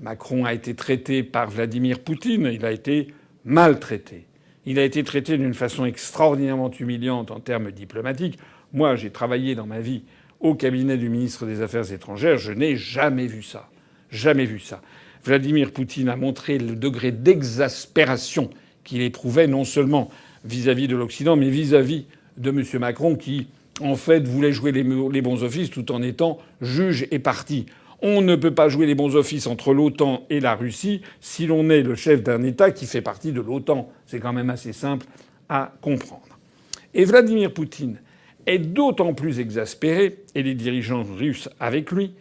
Macron a été traité par Vladimir Poutine. Il a été maltraité. Il a été traité d'une façon extraordinairement humiliante en termes diplomatiques. Moi, j'ai travaillé dans ma vie au cabinet du ministre des Affaires étrangères. Je n'ai jamais vu ça. Jamais vu ça. Vladimir Poutine a montré le degré d'exaspération qu'il éprouvait non seulement vis-à-vis de l'Occident, mais vis-à-vis de M. Macron qui, en fait, voulait jouer les, bons offices tout en étant juge et parti. On ne peut pas jouer les bons offices entre l'OTAN et la Russie si l'on est le chef d'un État qui fait partie de l'OTAN. C'est quand même assez simple à comprendre. Et Vladimir Poutine est d'autant plus exaspéré, et les dirigeants russes avec lui,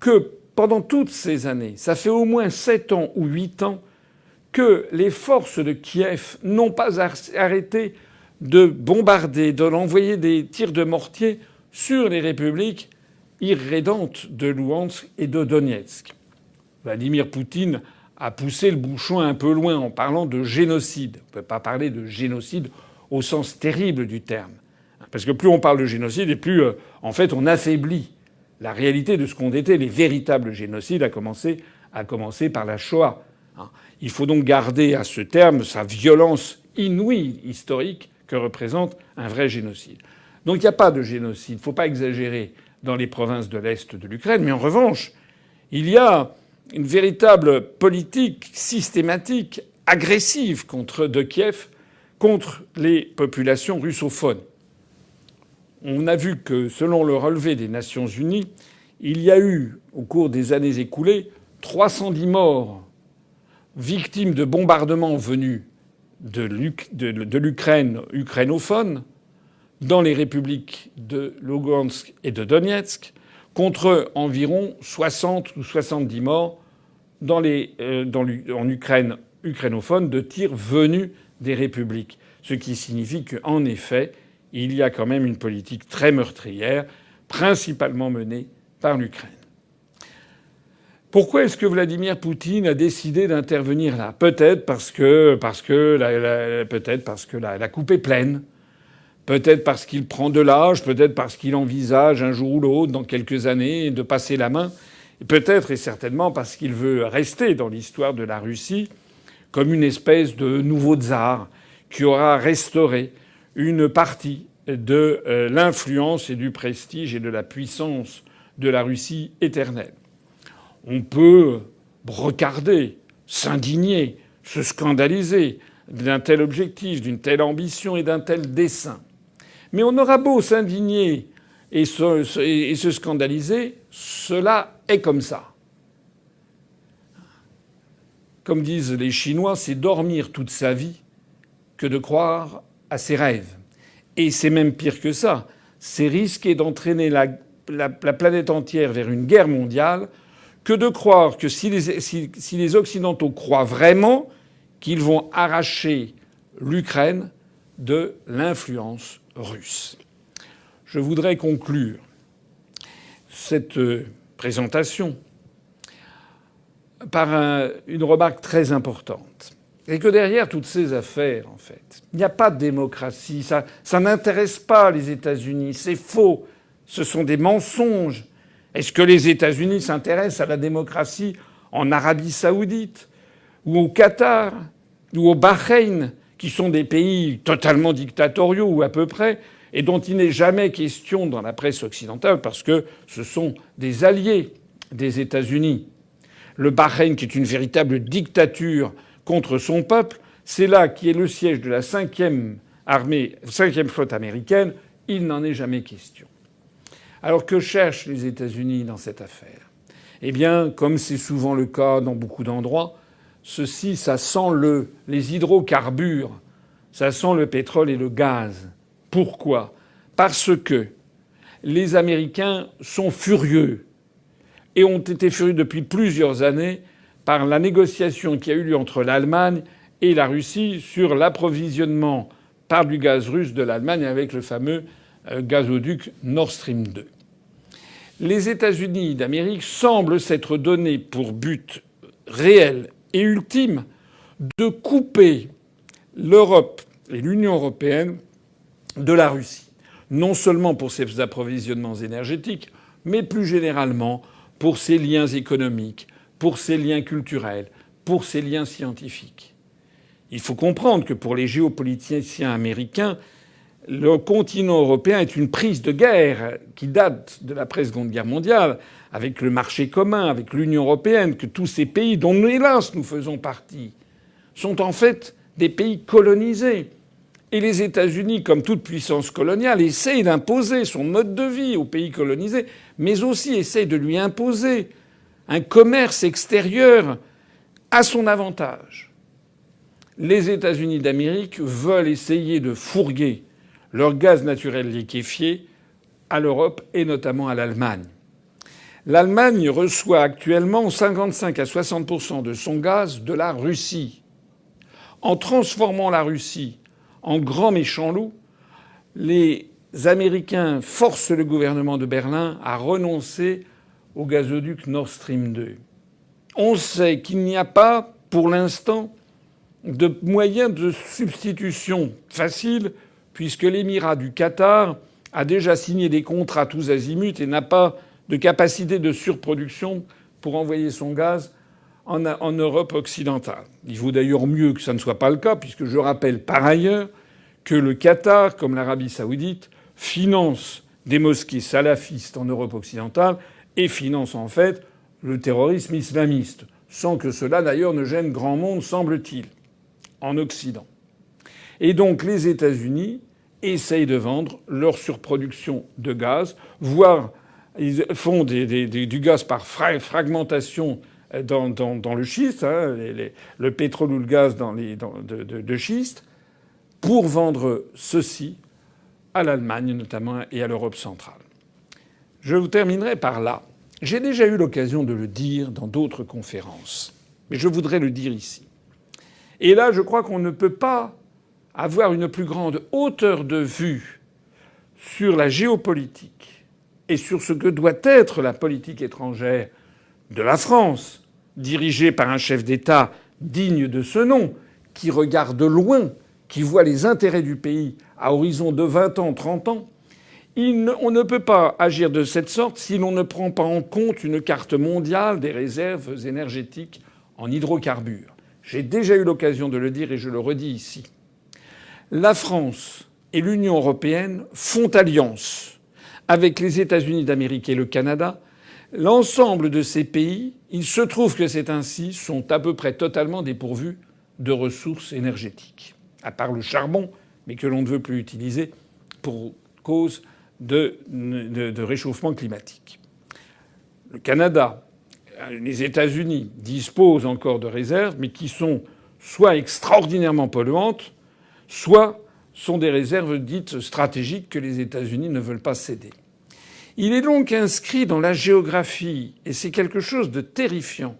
que pendant toutes ces années, ça fait au moins sept ans ou huit ans que les forces de Kiev n'ont pas arrêté de bombarder, de l'envoyer des tirs de mortier sur les républiques irrédentes de Louhansk et de Donetsk. Vladimir Poutine a poussé le bouchon un peu loin en parlant de génocide. On ne peut pas parler de génocide au sens terrible du terme. Parce que plus on parle de génocide et plus, euh, en fait, on affaiblit la réalité de ce qu'ont été les véritables génocides, à commencer, à commencer par la Shoah. Hein. Il faut donc garder à ce terme sa violence inouïe historique que représente un vrai génocide. Donc il n'y a pas de génocide. Il ne faut pas exagérer dans les provinces de l'Est de l'Ukraine. Mais en revanche, il y a une véritable politique systématique, agressive contre de Kiev, contre les populations russophones on a vu que, selon le relevé des Nations Unies, il y a eu, au cours des années écoulées, 310 morts victimes de bombardements venus de l'Ukraine ukrainophone dans les républiques de Lugansk et de Donetsk, contre environ 60 ou 70 morts euh, en Ukraine ukrainophone de tirs venus des républiques. Ce qui signifie qu'en effet, il y a quand même une politique très meurtrière, principalement menée par l'Ukraine. Pourquoi est-ce que Vladimir Poutine a décidé d'intervenir là? Peut-être parce que, parce que, la, peut-être parce que la, coupe est pleine. Peut-être parce qu'il prend de l'âge. Peut-être parce qu'il envisage un jour ou l'autre, dans quelques années, de passer la main. Peut-être et certainement parce qu'il veut rester dans l'histoire de la Russie comme une espèce de nouveau tsar qui aura restauré une partie de euh, l'influence et du prestige et de la puissance de la Russie éternelle. On peut regarder, s'indigner, se scandaliser d'un tel objectif, d'une telle ambition et d'un tel dessein. Mais on aura beau s'indigner et se, et se scandaliser, cela est comme ça. Comme disent les Chinois, c'est dormir toute sa vie que de croire à ses rêves. Et c'est même pire que ça. C'est risquer d'entraîner la, planète entière vers une guerre mondiale que de croire que si les, Occidentaux croient vraiment qu'ils vont arracher l'Ukraine de l'influence russe. Je voudrais conclure cette euh, présentation par une remarque très importante. Et que derrière toutes ces affaires, en fait, il n'y a pas de démocratie. Ça, ça n'intéresse pas les États-Unis. C'est faux. Ce sont des mensonges. Est-ce que les États-Unis s'intéressent à la démocratie en Arabie saoudite ou au Qatar ou au Bahreïn, qui sont des pays totalement dictatoriaux ou à peu près, et dont il n'est jamais question dans la presse occidentale parce que ce sont des alliés des États-Unis? Le Bahreïn, qui est une véritable dictature contre son peuple, c'est là qui est le siège de la cinquième armée, cinquième flotte américaine. Il n'en est jamais question. Alors que cherchent les États-Unis dans cette affaire? Eh bien, comme c'est souvent le cas dans beaucoup d'endroits, ceci, ça sent le, les hydrocarbures, ça sent le pétrole et le gaz. Pourquoi? Parce que les Américains sont furieux et ont été furieux depuis plusieurs années par la négociation qui a eu lieu entre l'Allemagne et la Russie sur l'approvisionnement par du gaz russe de l'Allemagne avec le fameux gazoduc Nord Stream 2. Les États-Unis d'Amérique semblent s'être donné pour but réel et ultime de couper l'Europe et l'Union européenne de la Russie. Non seulement pour ses approvisionnements énergétiques, mais plus généralement pour ses liens économiques, pour ses liens culturels, pour ses liens scientifiques. Il faut comprendre que pour les géopoliticiens américains, le continent européen est une prise de guerre qui date de l'après Seconde Guerre mondiale, avec le marché commun, avec l'Union européenne, que tous ces pays dont hélas nous faisons partie sont en fait des pays colonisés. Et les États-Unis, comme toute puissance coloniale, essayent d'imposer son mode de vie aux pays colonisés, mais aussi essayent de lui imposer un commerce extérieur à son avantage. Les États-Unis d'Amérique veulent essayer de fourguer leur gaz naturel liquéfié à l'Europe et notamment à l'Allemagne. L'Allemagne reçoit actuellement 55 à 60% de son gaz de la Russie. En transformant la Russie en grand méchant loup, les Américains forcent le gouvernement de Berlin à renoncer au gazoduc Nord Stream 2. On sait qu'il n'y a pas, pour l'instant, de moyens de substitution facile, puisque l'émirat du Qatar a déjà signé des contrats tous azimuts et n'a pas de capacité de surproduction pour envoyer son gaz en, Europe occidentale. Il vaut d'ailleurs mieux que ça ne soit pas le cas, puisque je rappelle par ailleurs que le Qatar, comme l'Arabie saoudite, finance des mosquées salafistes en Europe occidentale et finance en fait le terrorisme islamiste, sans que cela d'ailleurs ne gêne grand monde, semble-t-il, en Occident. Et donc les États-Unis essayent de vendre leur surproduction de gaz, voire ils font du gaz par fragmentation dans, le schiste, hein, le pétrole ou le gaz dans de, de, schiste, pour vendre ceci à l'Allemagne notamment et à l'Europe centrale. Je vous terminerai par là. J'ai déjà eu l'occasion de le dire dans d'autres conférences, mais je voudrais le dire ici. Et là, je crois qu'on ne peut pas avoir une plus grande hauteur de vue sur la géopolitique et sur ce que doit être la politique étrangère de la France, dirigée par un chef d'État digne de ce nom, qui regarde loin, qui voit les intérêts du pays à horizon de 20 ans, 30 ans, on ne peut pas agir de cette sorte si l'on ne prend pas en compte une carte mondiale des réserves énergétiques en hydrocarbures. J'ai déjà eu l'occasion de le dire et je le redis ici. La France et l'Union européenne font alliance avec les États-Unis d'Amérique et le Canada L'ensemble de ces pays, il se trouve que c'est ainsi, sont à peu près totalement dépourvus de ressources énergétiques, à part le charbon, mais que l'on ne veut plus utiliser pour cause de, réchauffement climatique. Le Canada, les États-Unis disposent encore de réserves, mais qui sont soit extraordinairement polluantes, soit sont des réserves dites stratégiques que les États-Unis ne veulent pas céder. Il est donc inscrit dans la géographie, et c'est quelque chose de terrifiant,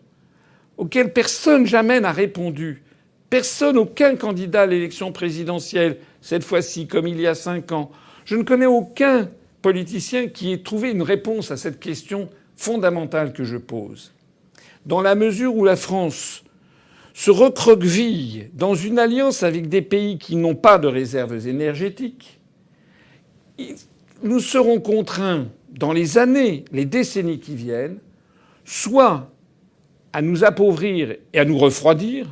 auquel personne jamais n'a répondu. Personne, aucun candidat à l'élection présidentielle, cette fois-ci, comme il y a cinq ans. Je ne connais aucun politicien qui ait trouvé une réponse à cette question fondamentale que je pose. Dans la mesure où la France se recroqueville dans une alliance avec des pays qui n'ont pas de réserves énergétiques, nous serons contraints dans les années, les décennies qui viennent, soit à nous appauvrir et à nous refroidir,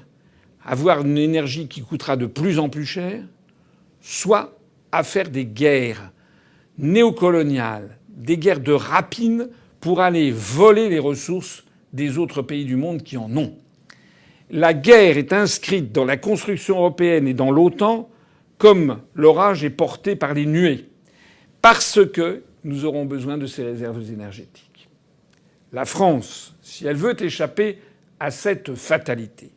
avoir une énergie qui coûtera de plus en plus cher, soit à faire des guerres néocoloniales, des guerres de rapine pour aller voler les ressources des autres pays du monde qui en ont. La guerre est inscrite dans la construction européenne et dans l'OTAN comme l'orage est porté par les nuées, parce que nous aurons besoin de ces réserves énergétiques. La France, si elle veut échapper à cette fatalité,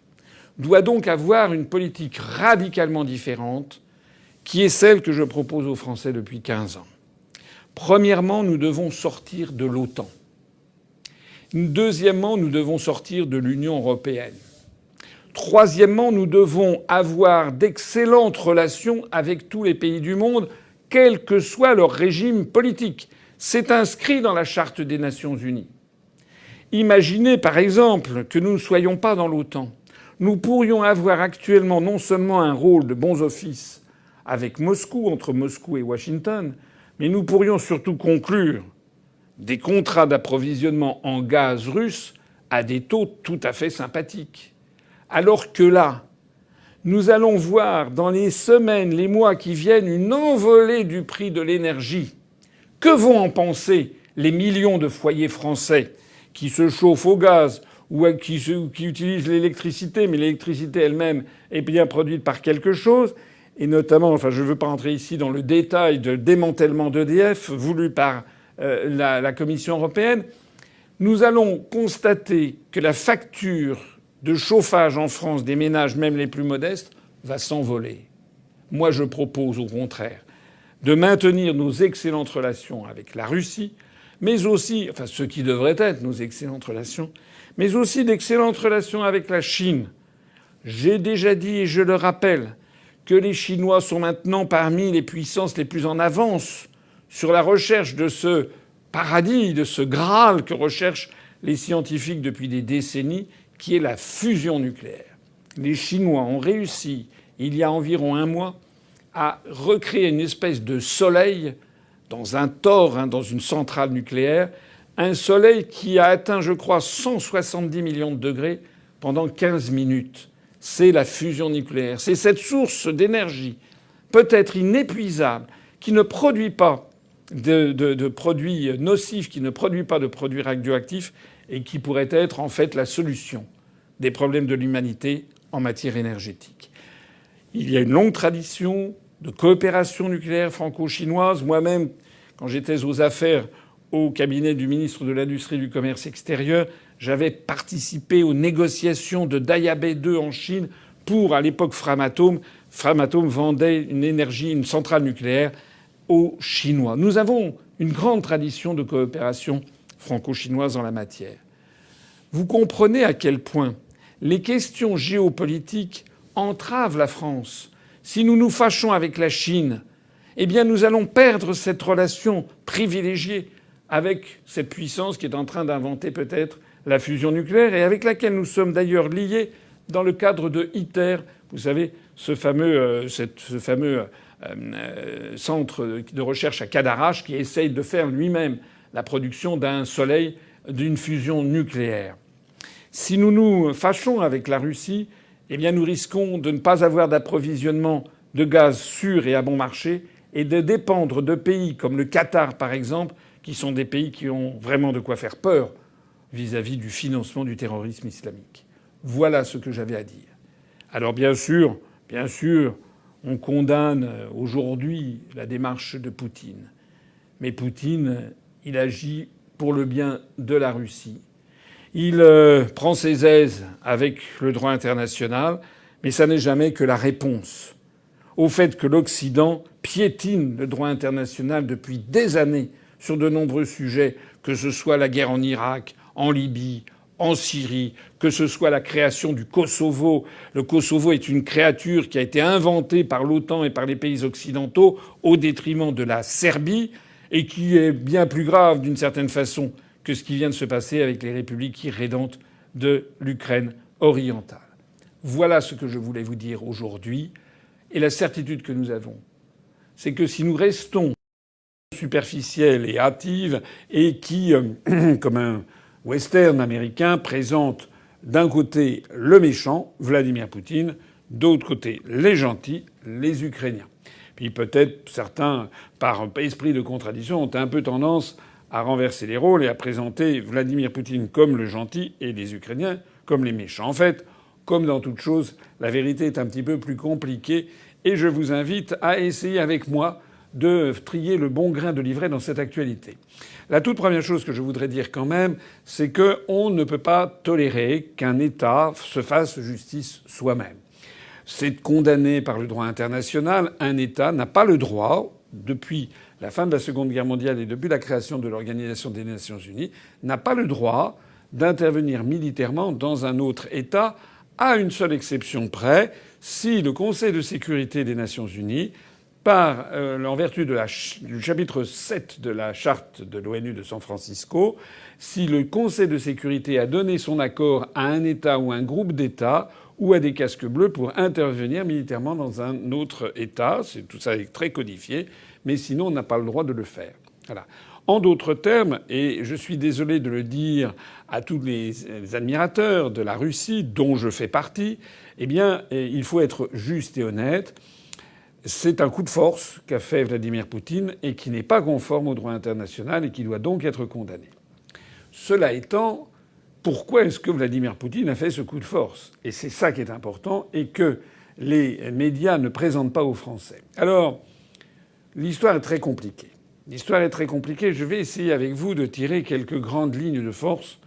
doit donc avoir une politique radicalement différente qui est celle que je propose aux Français depuis 15 ans. Premièrement, nous devons sortir de l'OTAN. Deuxièmement, nous devons sortir de l'Union européenne. Troisièmement, nous devons avoir d'excellentes relations avec tous les pays du monde, quel que soit leur régime politique. C'est inscrit dans la Charte des Nations unies. Imaginez par exemple que nous ne soyons pas dans l'OTAN. Nous pourrions avoir actuellement non seulement un rôle de bons offices avec Moscou, entre Moscou et Washington, mais nous pourrions surtout conclure des contrats d'approvisionnement en gaz russe à des taux tout à fait sympathiques. Alors que là, nous allons voir dans les semaines, les mois qui viennent une envolée du prix de l'énergie. Que vont en penser les millions de foyers français qui se chauffent au gaz ou qui, utilisent l'électricité, mais l'électricité elle-même est bien produite par quelque chose et notamment, enfin, je ne veux pas entrer ici dans le détail de démantèlement d'EDF voulu par euh, la Commission européenne, nous allons constater que la facture de chauffage en France des ménages, même les plus modestes, va s'envoler. Moi, je propose au contraire de maintenir nos excellentes relations avec la Russie, mais aussi, enfin, ce qui devrait être nos excellentes relations, mais aussi d'excellentes relations avec la Chine. J'ai déjà dit, et je le rappelle, que les Chinois sont maintenant parmi les puissances les plus en avance sur la recherche de ce paradis, de ce Graal que recherchent les scientifiques depuis des décennies, qui est la fusion nucléaire. Les Chinois ont réussi, il y a environ un mois, à recréer une espèce de soleil dans un tore, hein, dans une centrale nucléaire, un soleil qui a atteint, je crois, 170 millions de degrés pendant 15 minutes c'est la fusion nucléaire. C'est cette source d'énergie, peut-être inépuisable, qui ne produit pas de, produits nocifs, qui ne produit pas de produits radioactifs, et qui pourrait être en fait la solution des problèmes de l'humanité en matière énergétique. Il y a une longue tradition de coopération nucléaire franco-chinoise. Moi-même, quand j'étais aux affaires au cabinet du ministre de l'Industrie et du Commerce extérieur, j'avais participé aux négociations de Dayabé 2 en Chine pour, à l'époque, Framatome. Framatome vendait une énergie, une centrale nucléaire aux Chinois. Nous avons une grande tradition de coopération franco-chinoise en la matière. Vous comprenez à quel point les questions géopolitiques entravent la France. Si nous nous fâchons avec la Chine, eh bien nous allons perdre cette relation privilégiée avec cette puissance qui est en train d'inventer peut-être la fusion nucléaire et avec laquelle nous sommes d'ailleurs liés dans le cadre de ITER. Vous savez, ce fameux, euh, euh, euh, centre de recherche à Cadarache qui essaye de faire lui-même la production d'un soleil d'une fusion nucléaire. Si nous nous fâchons avec la Russie, eh bien nous risquons de ne pas avoir d'approvisionnement de gaz sûr et à bon marché et de dépendre de pays comme le Qatar par exemple, qui sont des pays qui ont vraiment de quoi faire peur vis-à-vis du financement du terrorisme islamique. Voilà ce que j'avais à dire. Alors bien sûr, bien sûr, on condamne aujourd'hui la démarche de Poutine. Mais Poutine, il agit pour le bien de la Russie. Il euh, prend ses aises avec le droit international, mais ça n'est jamais que la réponse au fait que l'Occident piétine le droit international depuis des années sur de nombreux sujets, que ce soit la guerre en Irak, en Libye, en Syrie, que ce soit la création du Kosovo. Le Kosovo est une créature qui a été inventée par l'OTAN et par les pays occidentaux au détriment de la Serbie et qui est bien plus grave d'une certaine façon que ce qui vient de se passer avec les républiques irrédentes de l'Ukraine orientale. Voilà ce que je voulais vous dire aujourd'hui. Et la certitude que nous avons, c'est que si nous restons superficiels et hâtives et qui, euh, comme un western américain présente d'un côté le méchant, Vladimir Poutine, d'autre côté les gentils, les Ukrainiens. Puis peut-être certains, par esprit de contradiction, ont un peu tendance à renverser les rôles et à présenter Vladimir Poutine comme le gentil et les Ukrainiens comme les méchants. En fait, comme dans toute chose, la vérité est un petit peu plus compliquée et je vous invite à essayer avec moi de trier le bon grain de livret dans cette actualité. La toute première chose que je voudrais dire quand même, c'est qu'on ne peut pas tolérer qu'un État se fasse justice soi-même. C'est condamné par le droit international. Un État n'a pas le droit, depuis la fin de la Seconde Guerre mondiale et depuis la création de l'Organisation des Nations Unies, n'a pas le droit d'intervenir militairement dans un autre État, à une seule exception près, si le Conseil de sécurité des Nations Unies euh, en vertu du chapitre 7 de la charte de l'ONU de San Francisco, si le Conseil de sécurité a donné son accord à un État ou un groupe d'États ou à des casques bleus pour intervenir militairement dans un autre État, tout ça est très codifié, mais sinon on n'a pas le droit de le faire. En d'autres termes, et je suis désolé de le dire à tous les admirateurs de la Russie, dont je fais partie, eh bien, il faut être juste et honnête. C'est un coup de force qu'a fait Vladimir Poutine et qui n'est pas conforme au droit international et qui doit donc être condamné. Cela étant, pourquoi est-ce que Vladimir Poutine a fait ce coup de force? Et c'est ça qui est important et que les médias ne présentent pas aux Français. Alors, l'histoire est très compliquée. L'histoire est très compliquée. Je vais essayer avec vous de tirer quelques grandes lignes de force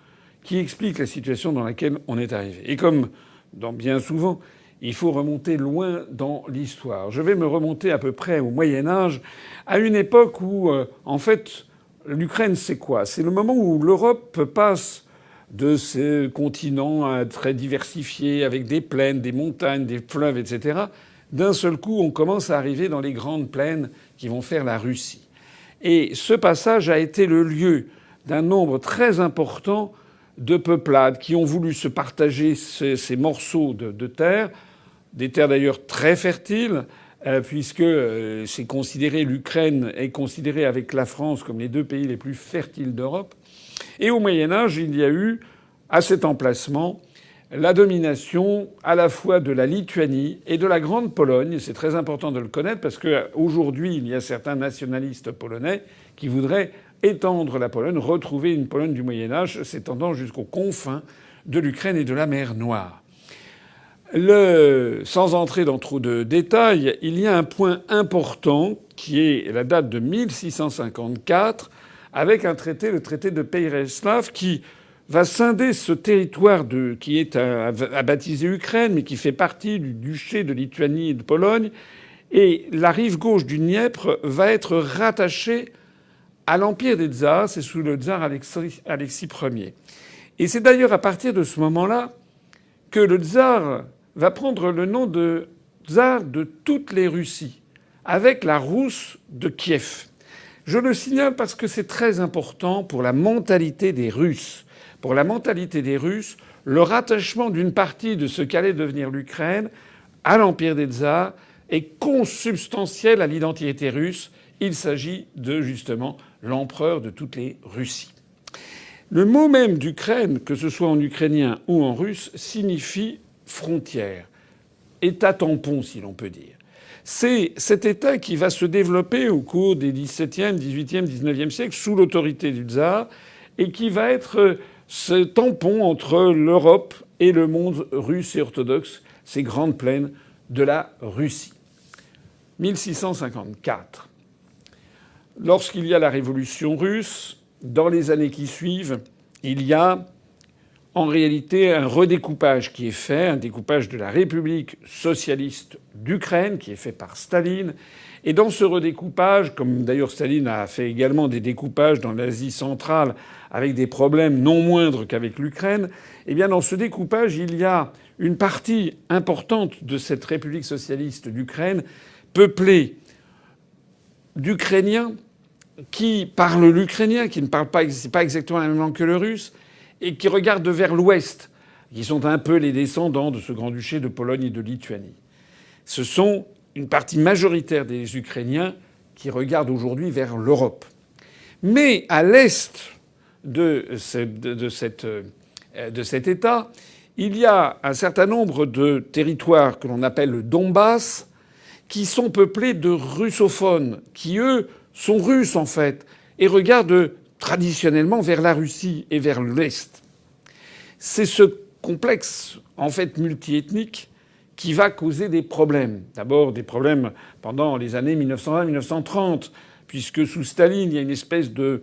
qui expliquent la situation dans laquelle on est arrivé. Et comme dans bien souvent, il faut remonter loin dans l'histoire. Je vais me remonter à peu près au Moyen Âge, à une époque où, euh, en fait, l'Ukraine, c'est quoi? C'est le moment où l'Europe passe de ce continent très diversifié, avec des plaines, des montagnes, des fleuves, etc. D'un seul coup, on commence à arriver dans les grandes plaines qui vont faire la Russie. Et ce passage a été le lieu d'un nombre très important de peuplades qui ont voulu se partager ces, morceaux de, terre, des terres d'ailleurs très fertiles, euh, puisque euh, c'est considéré l'Ukraine est considérée avec la France comme les deux pays les plus fertiles d'Europe. Et au Moyen Âge, il y a eu à cet emplacement la domination à la fois de la Lituanie et de la Grande Pologne. C'est très important de le connaître parce qu'aujourd'hui, il y a certains nationalistes polonais qui voudraient étendre la Pologne, retrouver une Pologne du Moyen Âge s'étendant jusqu'aux confins de l'Ukraine et de la mer Noire. Sans entrer dans trop de détails, il y a un point important qui est la date de 1654 avec un traité, le traité de Pereslav, qui va scinder ce territoire qui est à, baptiser Ukraine, mais qui fait partie du duché de Lituanie et de Pologne. Et la rive gauche du Dniepr va être rattachée à l'empire des tsars, c'est sous le tsar Alexis, Ier. Et c'est d'ailleurs à partir de ce moment-là que le tsar va prendre le nom de tsar de toutes les Russies, avec la Rousse de Kiev. Je le signale parce que c'est très important pour la mentalité des Russes. Pour la mentalité des Russes, le rattachement d'une partie de ce qu'allait devenir l'Ukraine à l'empire des tsars est consubstantiel à l'identité russe. Il s'agit de justement l'empereur de toutes les Russies. Le mot même d'Ukraine, que ce soit en ukrainien ou en russe, signifie frontière, État tampon, si l'on peut dire. C'est cet État qui va se développer au cours des XVIIe, XVIIIe, XIXe siècles sous l'autorité du tsar et qui va être ce tampon entre l'Europe et le monde russe et orthodoxe, ces grandes plaines de la Russie. 1654. Lorsqu'il y a la révolution russe, dans les années qui suivent, il y a en réalité un redécoupage qui est fait, un découpage de la République socialiste d'Ukraine qui est fait par Staline. Et dans ce redécoupage, comme d'ailleurs Staline a fait également des découpages dans l'Asie centrale avec des problèmes non moindres qu'avec l'Ukraine, eh bien dans ce découpage, il y a une partie importante de cette République socialiste d'Ukraine peuplée d'Ukrainiens qui parlent l'ukrainien, qui ne parlent pas, pas exactement la même langue que le russe, et qui regardent vers l'ouest, qui sont un peu les descendants de ce grand-duché de Pologne et de Lituanie. Ce sont une partie majoritaire des Ukrainiens qui regardent aujourd'hui vers l'Europe. Mais à l'est cette, de cet État, il y a un certain nombre de territoires que l'on appelle le Donbass qui sont peuplés de russophones, qui eux sont russes en fait, et regardent traditionnellement vers la Russie et vers l'Est. C'est ce complexe en fait multiethnique qui va causer des problèmes. D'abord des problèmes pendant les années 1920-1930, puisque sous Staline, il y a une espèce de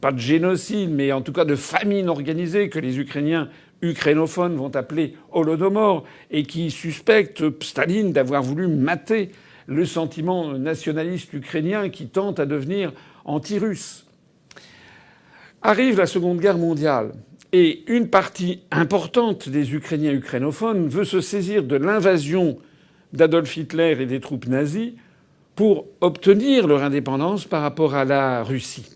pas de génocide, mais en tout cas de famine organisée que les Ukrainiens ukrainophones vont appeler Holodomor et qui suspectent Staline d'avoir voulu mater le sentiment nationaliste ukrainien qui tente à devenir anti-russe. Arrive la Seconde Guerre mondiale. Et une partie importante des Ukrainiens ukrainophones veut se saisir de l'invasion d'Adolf Hitler et des troupes nazies pour obtenir leur indépendance par rapport à la Russie.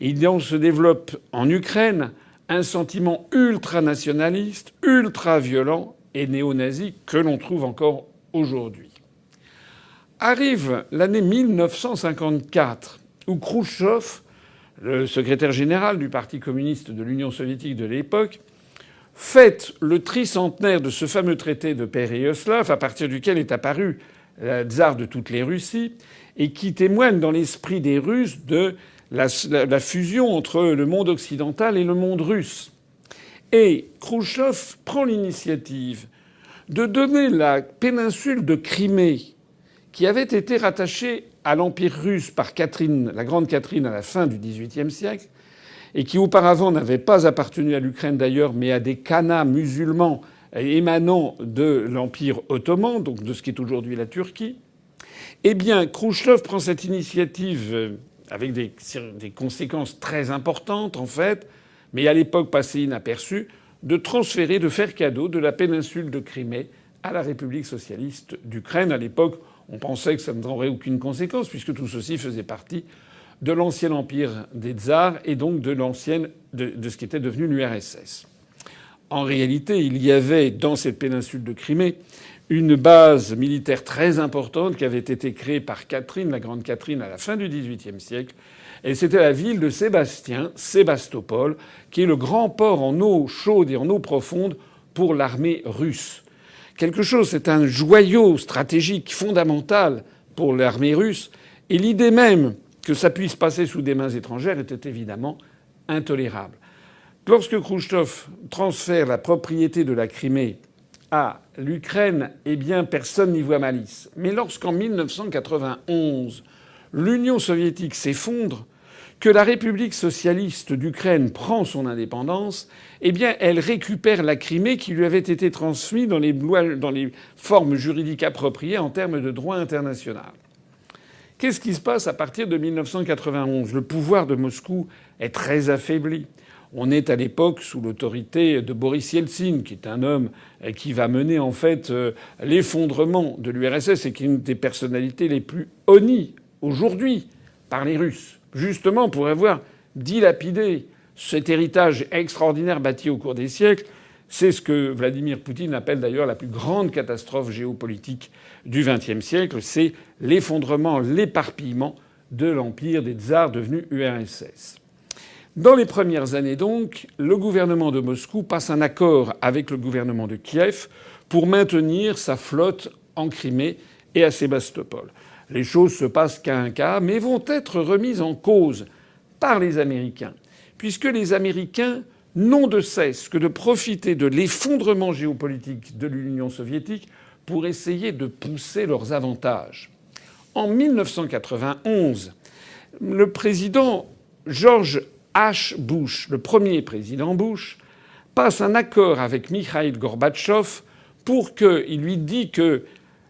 Il se développe en Ukraine un sentiment ultranationaliste, ultra-violent et néo-nazi que l'on trouve encore aujourd'hui. Arrive l'année 1954 où Khrouchtchev le secrétaire général du Parti communiste de l'Union soviétique de l'époque, fête le tricentenaire de ce fameux traité de Péréoslav, à partir duquel est apparu le tsar de toutes les Russies, et qui témoigne dans l'esprit des Russes de la, la, fusion entre le monde occidental et le monde russe. Et Khrouchtchev prend l'initiative de donner la péninsule de Crimée, qui avait été rattachée à l'Empire russe par Catherine, la grande Catherine à la fin du XVIIIe siècle, et qui auparavant n'avait pas appartenu à l'Ukraine d'ailleurs, mais à des khanats musulmans émanant de l'Empire ottoman, donc de ce qui est aujourd'hui la Turquie, eh bien, Khrouchtchev prend cette initiative euh, avec des, des conséquences très importantes, en fait, mais à l'époque passée inaperçue, de transférer, de faire cadeau de la péninsule de Crimée à la République socialiste d'Ukraine, à l'époque on pensait que ça n'aurait aucune conséquence, puisque tout ceci faisait partie de l'ancien empire des tsars et donc de de, ce qui était devenu l'URSS. En réalité, il y avait dans cette péninsule de Crimée une base militaire très importante qui avait été créée par Catherine, la grande Catherine, à la fin du XVIIIe siècle. Et c'était la ville de Sébastien, Sébastopol, qui est le grand port en eau chaude et en eau profonde pour l'armée russe quelque chose, c'est un joyau stratégique fondamental pour l'armée russe. Et l'idée même que ça puisse passer sous des mains étrangères était évidemment intolérable. Lorsque Khrouchtchev transfère la propriété de la Crimée à l'Ukraine, eh bien personne n'y voit malice. Mais lorsqu'en 1991, l'Union soviétique s'effondre, que la République socialiste d'Ukraine prend son indépendance, eh bien, elle récupère la Crimée qui lui avait été transmise dans les, formes juridiques appropriées en termes de droit international. Qu'est-ce qui se passe à partir de 1991 Le pouvoir de Moscou est très affaibli. On est à l'époque sous l'autorité de Boris Yeltsin, qui est un homme qui va mener en fait euh, l'effondrement de l'URSS et qui est une des personnalités les plus honnies aujourd'hui par les Russes justement pour avoir dilapidé cet héritage extraordinaire bâti au cours des siècles. C'est ce que Vladimir Poutine appelle d'ailleurs la plus grande catastrophe géopolitique du XXe siècle. C'est l'effondrement, l'éparpillement de l'empire des tsars devenu URSS. Dans les premières années donc, le gouvernement de Moscou passe un accord avec le gouvernement de Kiev pour maintenir sa flotte en Crimée et à Sébastopol les choses se passent un cas, mais vont être remises en cause par les Américains, puisque les Américains n'ont de cesse que de profiter de l'effondrement géopolitique de l'Union soviétique pour essayer de pousser leurs avantages. En 1991, le président George H. Bush, le premier président Bush, passe un accord avec Mikhail Gorbatchev pour qu'il lui dit que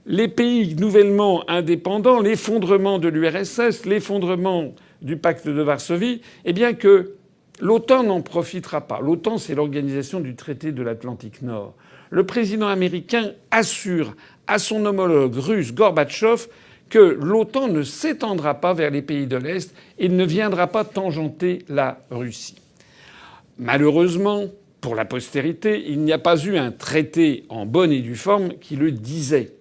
les pays nouvellement indépendants, l'effondrement de l'URSS, l'effondrement du pacte de Varsovie, eh bien que l'OTAN n'en profitera pas. L'OTAN, c'est l'organisation du traité de l'Atlantique Nord. Le président américain assure à son homologue russe Gorbatchev que l'OTAN ne s'étendra pas vers les pays de l'Est et ne viendra pas tangenter la Russie. Malheureusement, pour la postérité, il n'y a pas eu un traité en bonne et due forme qui le disait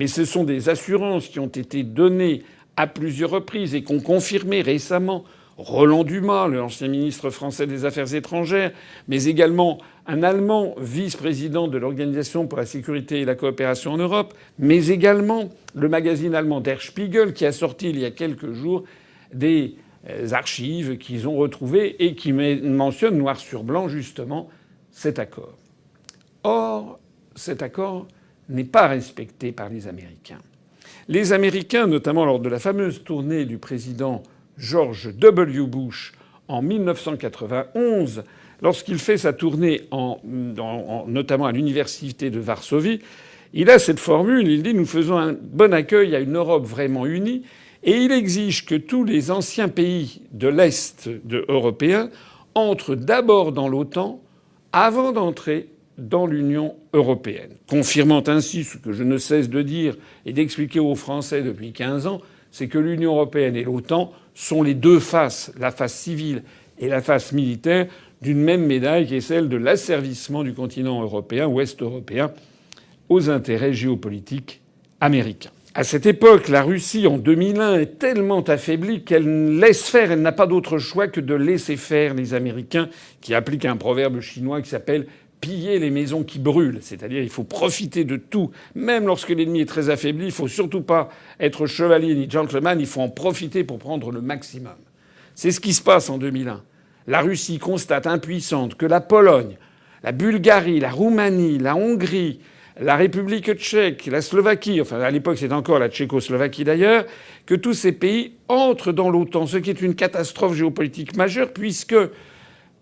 mais ce sont des assurances qui ont été données à plusieurs reprises et qu'ont confirmé récemment Roland Dumas, l'ancien ministre français des Affaires étrangères, mais également un Allemand vice-président de l'Organisation pour la sécurité et la coopération en Europe, mais également le magazine allemand Der Spiegel qui a sorti il y a quelques jours des euh, archives qu'ils ont retrouvées et qui mentionnent noir sur blanc justement cet accord. Or, cet accord n'est pas respecté par les Américains. Les Américains, notamment lors de la fameuse tournée du président George W. Bush en 1991, lorsqu'il fait sa tournée notamment à l'université de Varsovie, il a cette formule, il dit nous faisons un bon accueil à une Europe vraiment unie et il exige que tous les anciens pays de l'Est européen entrent d'abord dans l'OTAN avant d'entrer dans l'Union européenne, confirmant ainsi ce que je ne cesse de dire et d'expliquer aux Français depuis 15 ans, c'est que l'Union européenne et l'OTAN sont les deux faces, la face civile et la face militaire, d'une même médaille qui est celle de l'asservissement du continent européen, ouest européen, aux intérêts géopolitiques américains. À cette époque, la Russie, en 2001, est tellement affaiblie qu'elle laisse faire, elle n'a pas d'autre choix que de laisser faire les Américains, qui appliquent un proverbe chinois qui s'appelle piller les maisons qui brûlent. C'est-à-dire, il faut profiter de tout. Même lorsque l'ennemi est très affaibli, il faut surtout pas être chevalier ni gentleman, il faut en profiter pour prendre le maximum. C'est ce qui se passe en 2001. La Russie constate impuissante que la Pologne, la Bulgarie, la Roumanie, la Hongrie, la République tchèque, la Slovaquie, enfin à l'époque c'était encore la Tchécoslovaquie d'ailleurs, que tous ces pays entrent dans l'OTAN, ce qui est une catastrophe géopolitique majeure puisque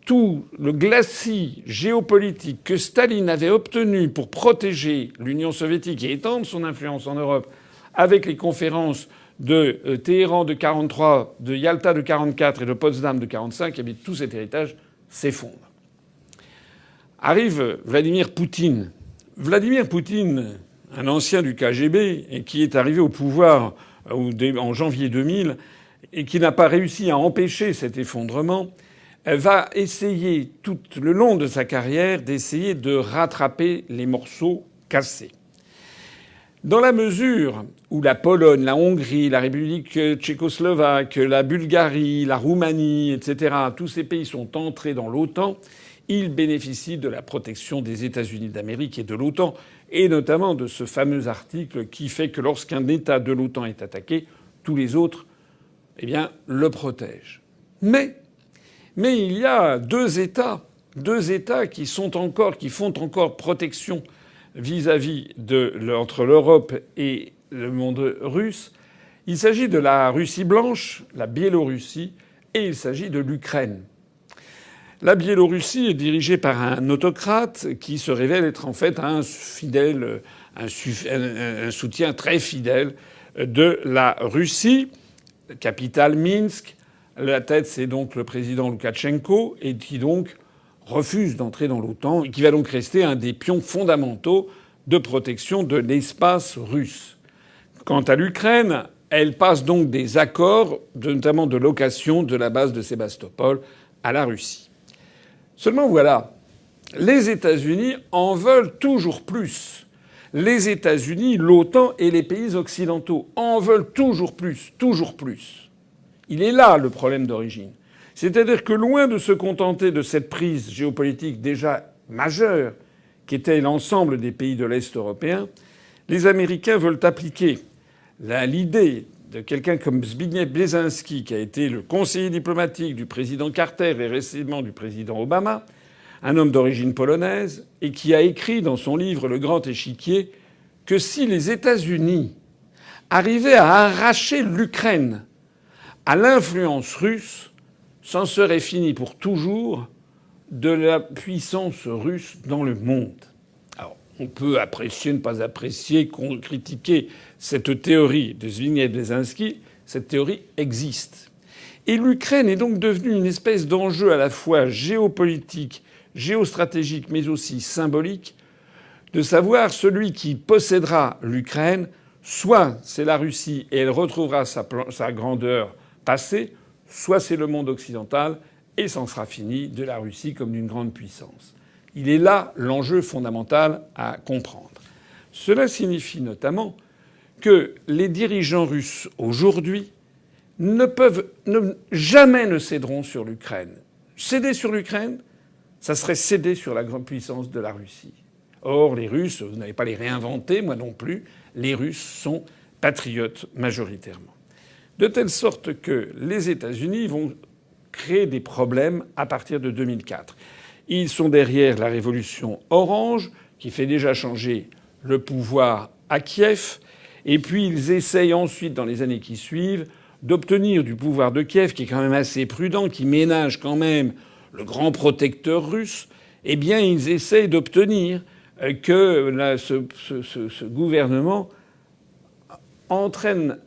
tout le glacis géopolitique que Staline avait obtenu pour protéger l'Union soviétique et étendre son influence en Europe avec les conférences de euh, Téhéran de 43, de Yalta de 44 et de Potsdam de 45, et bien tout cet héritage s'effondre. Arrive Vladimir Poutine. Vladimir Poutine, un ancien du KGB qui est arrivé au pouvoir euh, en janvier 2000 et qui n'a pas réussi à empêcher cet effondrement, va essayer tout le long de sa carrière d'essayer de rattraper les morceaux cassés. Dans la mesure où la Pologne, la Hongrie, la République tchécoslovaque, la Bulgarie, la Roumanie, etc., tous ces pays sont entrés dans l'OTAN, ils bénéficient de la protection des États-Unis d'Amérique et de l'OTAN, et notamment de ce fameux article qui fait que lorsqu'un État de l'OTAN est attaqué, tous les autres, eh bien, le protègent. Mais mais il y a deux États, deux États qui encore, font encore protection vis-à-vis entre l'Europe et le monde russe. Il s'agit de la Russie blanche, la Biélorussie, et il s'agit de l'Ukraine. La Biélorussie est dirigée par un autocrate qui se révèle être en fait un fidèle, un, soutien très fidèle de la Russie, capitale Minsk, la tête, c'est donc le président Loukachenko, et qui donc refuse d'entrer dans l'OTAN, et qui va donc rester un des pions fondamentaux de protection de l'espace russe. Quant à l'Ukraine, elle passe donc des accords, notamment de location de la base de Sébastopol à la Russie. Seulement voilà, les États-Unis en veulent toujours plus. Les États-Unis, l'OTAN et les pays occidentaux en veulent toujours plus, toujours plus. Il est là le problème d'origine. C'est-à-dire que loin de se contenter de cette prise géopolitique déjà majeure, qui était l'ensemble des pays de l'Est européen, les Américains veulent appliquer l'idée de quelqu'un comme Zbigniew Brzezinski, qui a été le conseiller diplomatique du président Carter et récemment du président Obama, un homme d'origine polonaise, et qui a écrit dans son livre Le Grand Échiquier que si les États-Unis arrivaient à arracher l'Ukraine à l'influence russe, s'en serait fini pour toujours de la puissance russe dans le monde. Alors, on peut apprécier, ne pas apprécier, critiquer cette théorie de Zbigniew Brzezinski. Cette théorie existe. Et l'Ukraine est donc devenue une espèce d'enjeu à la fois géopolitique, géostratégique, mais aussi symbolique, de savoir celui qui possédera l'Ukraine, soit c'est la Russie et elle retrouvera sa, sa grandeur passé, soit c'est le monde occidental et c'en sera fini de la Russie comme d'une grande puissance. Il est là l'enjeu fondamental à comprendre. Cela signifie notamment que les dirigeants russes aujourd'hui ne peuvent jamais ne céderont sur l'Ukraine. Céder sur l'Ukraine, ça serait céder sur la grande puissance de la Russie. Or, les Russes, vous n'avez pas les réinventer, moi non plus, les Russes sont patriotes majoritairement. De telle sorte que les États-Unis vont créer des problèmes à partir de 2004. Ils sont derrière la révolution orange, qui fait déjà changer le pouvoir à Kiev, et puis ils essayent ensuite, dans les années qui suivent, d'obtenir du pouvoir de Kiev, qui est quand même assez prudent, qui ménage quand même le grand protecteur russe, eh bien ils essayent d'obtenir euh, que ce, gouvernement entraîne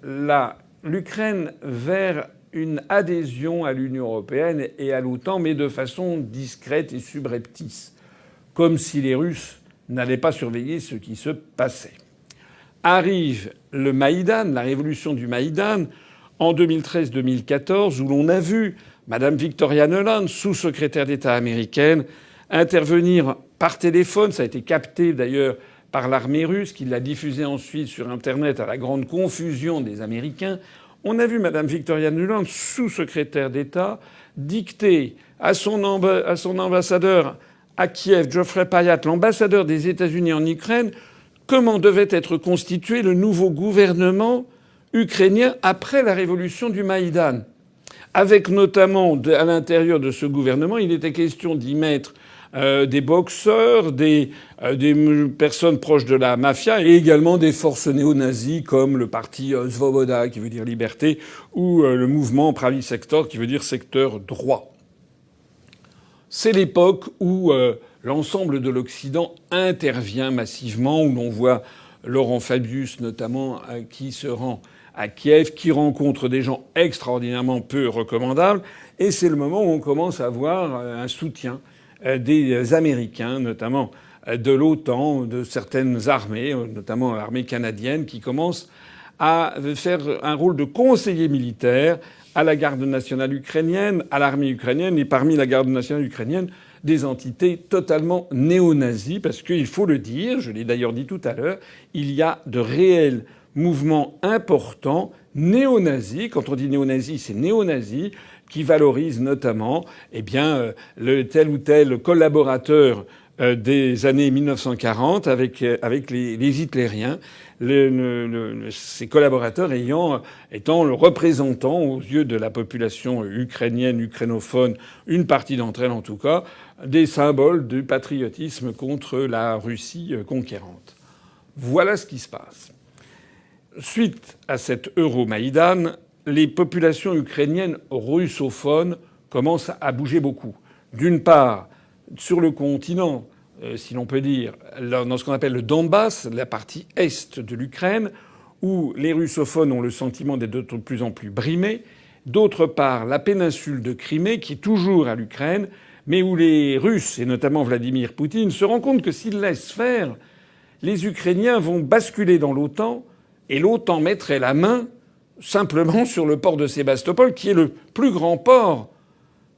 l'Ukraine vers une adhésion à l'Union européenne et à l'OTAN, mais de façon discrète et subreptice, comme si les Russes n'allaient pas surveiller ce qui se passait. Arrive le Maïdan, la révolution du Maïdan, en 2013-2014, où l'on a vu Madame Victoria Nuland, sous-secrétaire d'État américaine, intervenir par téléphone. Ça a été capté d'ailleurs par l'armée russe, qui l'a diffusé ensuite sur Internet à la grande confusion des Américains. On a vu Madame Victoria Nuland, sous-secrétaire d'État, dicter à son, à son ambassadeur à Kiev, Geoffrey Payat, l'ambassadeur des États-Unis en Ukraine, comment devait être constitué le nouveau gouvernement ukrainien après la révolution du Maïdan. Avec notamment à l'intérieur de ce gouvernement, il était question d'y mettre euh, des boxeurs, des, euh, personnes proches de la mafia et également des forces néo-nazies comme le parti euh, Svoboda qui veut dire liberté ou le mouvement Pravi Sector qui veut dire secteur droit. C'est l'époque où l'ensemble de l'Occident intervient massivement, où l'on voit Laurent Fabius notamment qui se rend à Kiev, qui rencontre des gens extraordinairement peu recommandables. Et c'est le moment où on commence à voir un soutien des Américains, notamment euh, de l'OTAN, de certaines armées, notamment l'armée canadienne, qui commence à faire un rôle de conseiller militaire à la garde nationale ukrainienne, à l'armée ukrainienne, et parmi la garde nationale ukrainienne, des entités totalement néo-nazies, parce qu'il faut le dire, je l'ai d'ailleurs dit tout à l'heure, il y a de réels mouvement important néo-nazi. Quand on dit néo-nazi, c'est néo-nazi qui valorise notamment eh bien, euh, le tel ou tel collaborateur euh, des années 1940 avec, euh, les, hitlériens, ces collaborateurs ayant, étant le représentant aux yeux de la population ukrainienne, ukrainophone, une partie d'entre elles en tout cas, des symboles du patriotisme contre la Russie conquérante. Voilà ce qui se passe. Suite à cet Euromaïdan, les populations ukrainiennes russophones commencent à bouger beaucoup. D'une part, sur le continent, euh, si l'on peut dire, dans ce qu'on appelle le Donbass, la partie est de l'Ukraine, où les russophones ont le sentiment d'être de plus en plus brimés. D'autre part, la péninsule de Crimée, qui est toujours à l'Ukraine, mais où les Russes, et notamment Vladimir Poutine, se rendent compte que s'ils laissent faire, les Ukrainiens vont basculer dans l'OTAN et l'OTAN mettrait la main simplement sur le port de Sébastopol, qui est le plus grand port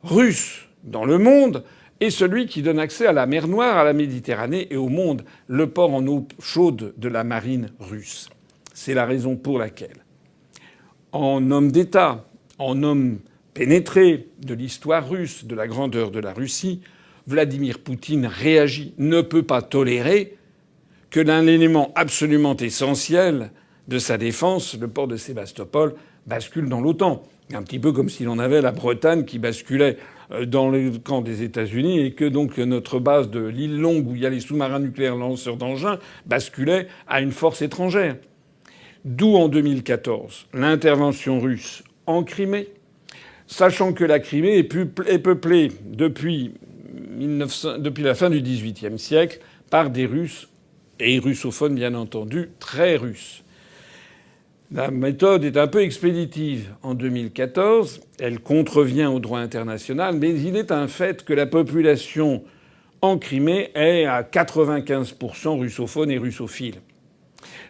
russe dans le monde, et celui qui donne accès à la mer Noire, à la Méditerranée et au monde, le port en eau chaude de la marine russe. C'est la raison pour laquelle, en homme d'État, en homme pénétré de l'histoire russe, de la grandeur de la Russie, Vladimir Poutine réagit, ne peut pas tolérer que d'un élément absolument essentiel de sa défense, le port de Sébastopol bascule dans l'OTAN. Un petit peu comme si l'on avait la Bretagne qui basculait euh, dans le camp des États-Unis et que donc notre base de l'île Longue où il y a les sous-marins nucléaires lanceurs d'engins basculait à une force étrangère. D'où en 2014 l'intervention russe en Crimée, sachant que la Crimée est peuplée depuis, la fin du XVIIIe siècle par des Russes et russophones bien entendu, très russes. La méthode est un peu expéditive en 2014. Elle contrevient au droit international, mais il est un fait que la population en Crimée est à 95% russophone et russophile.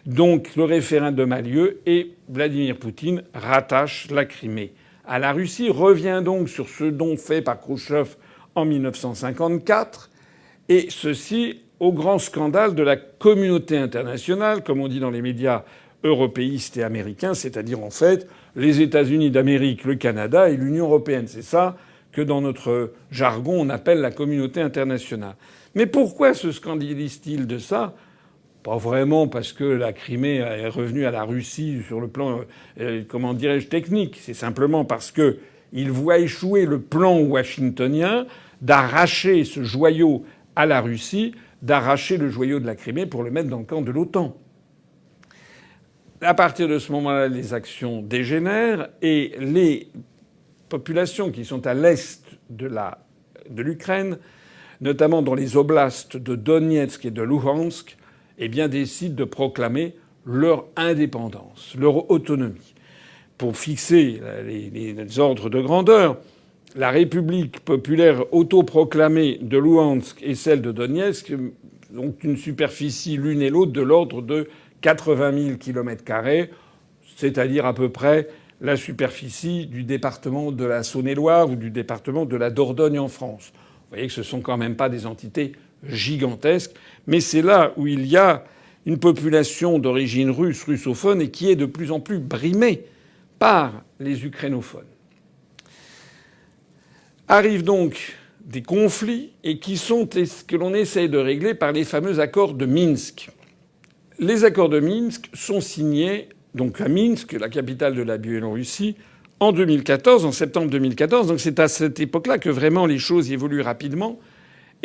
Donc le référendum a lieu et Vladimir Poutine rattache la Crimée à la Russie, revient donc sur ce don fait par Khrouchtchev en 1954, et ceci au grand scandale de la communauté internationale, comme on dit dans les médias européiste et américain, c'est-à-dire en fait les États-Unis d'Amérique, le Canada et l'Union européenne. C'est ça que dans notre jargon on appelle la communauté internationale. Mais pourquoi se scandalise-t-il de ça? Pas vraiment parce que la Crimée est revenue à la Russie sur le plan, euh, comment dirais-je, technique. C'est simplement parce que il voit échouer le plan washingtonien d'arracher ce joyau à la Russie, d'arracher le joyau de la Crimée pour le mettre dans le camp de l'OTAN. À partir de ce moment-là, les actions dégénèrent et les populations qui sont à l'est de l'Ukraine, notamment dans les oblasts de Donetsk et de Luhansk, eh décident de proclamer leur indépendance, leur autonomie. Pour fixer les, ordres de grandeur, la République populaire autoproclamée de Luhansk et celle de Donetsk ont une superficie l'une et l'autre de l'ordre de 80 000 kilomètres carrés, c'est-à-dire à peu près la superficie du département de la Saône-et-Loire ou du département de la Dordogne en France. Vous voyez que ce sont quand même pas des entités gigantesques, mais c'est là où il y a une population d'origine russe, russophone, et qui est de plus en plus brimée par les ukrainophones. Arrivent donc des conflits et qui sont ce que l'on essaye de régler par les fameux accords de Minsk. Les accords de Minsk sont signés donc à Minsk, la capitale de la Biélorussie, en 2014, en septembre 2014. Donc c'est à cette époque-là que vraiment les choses évoluent rapidement.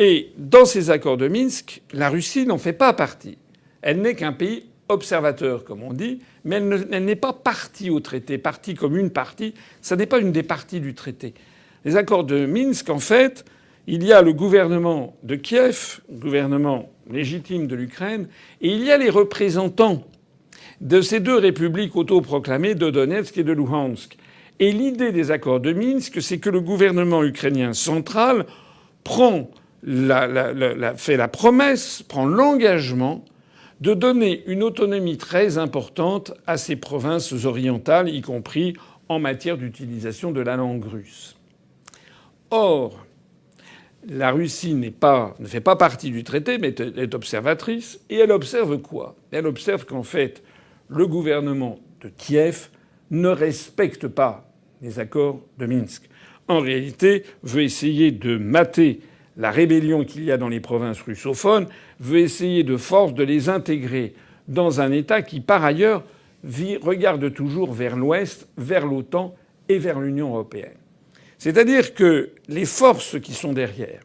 Et dans ces accords de Minsk, la Russie n'en fait pas partie. Elle n'est qu'un pays observateur, comme on dit, mais elle n'est pas partie au traité, partie comme une partie. Ça n'est pas une des parties du traité. Les accords de Minsk, en fait, il y a le gouvernement de Kiev, gouvernement légitime de l'Ukraine, et il y a les représentants de ces deux républiques autoproclamées de Donetsk et de Luhansk. Et l'idée des accords de Minsk, c'est que le gouvernement ukrainien central prend fait la promesse, prend l'engagement de donner une autonomie très importante à ces provinces orientales, y compris en matière d'utilisation de la langue russe. Or, la Russie ne fait pas partie du traité, mais est observatrice, et elle observe quoi? Elle observe qu'en fait, le gouvernement de Kiev ne respecte pas les accords de Minsk. En réalité, veut essayer de mater la rébellion qu'il y a dans les provinces russophones, veut essayer de force de les intégrer dans un État qui, par ailleurs, regarde toujours vers l'Ouest, vers l'OTAN et vers l'Union européenne. C'est-à-dire que les forces qui sont derrière,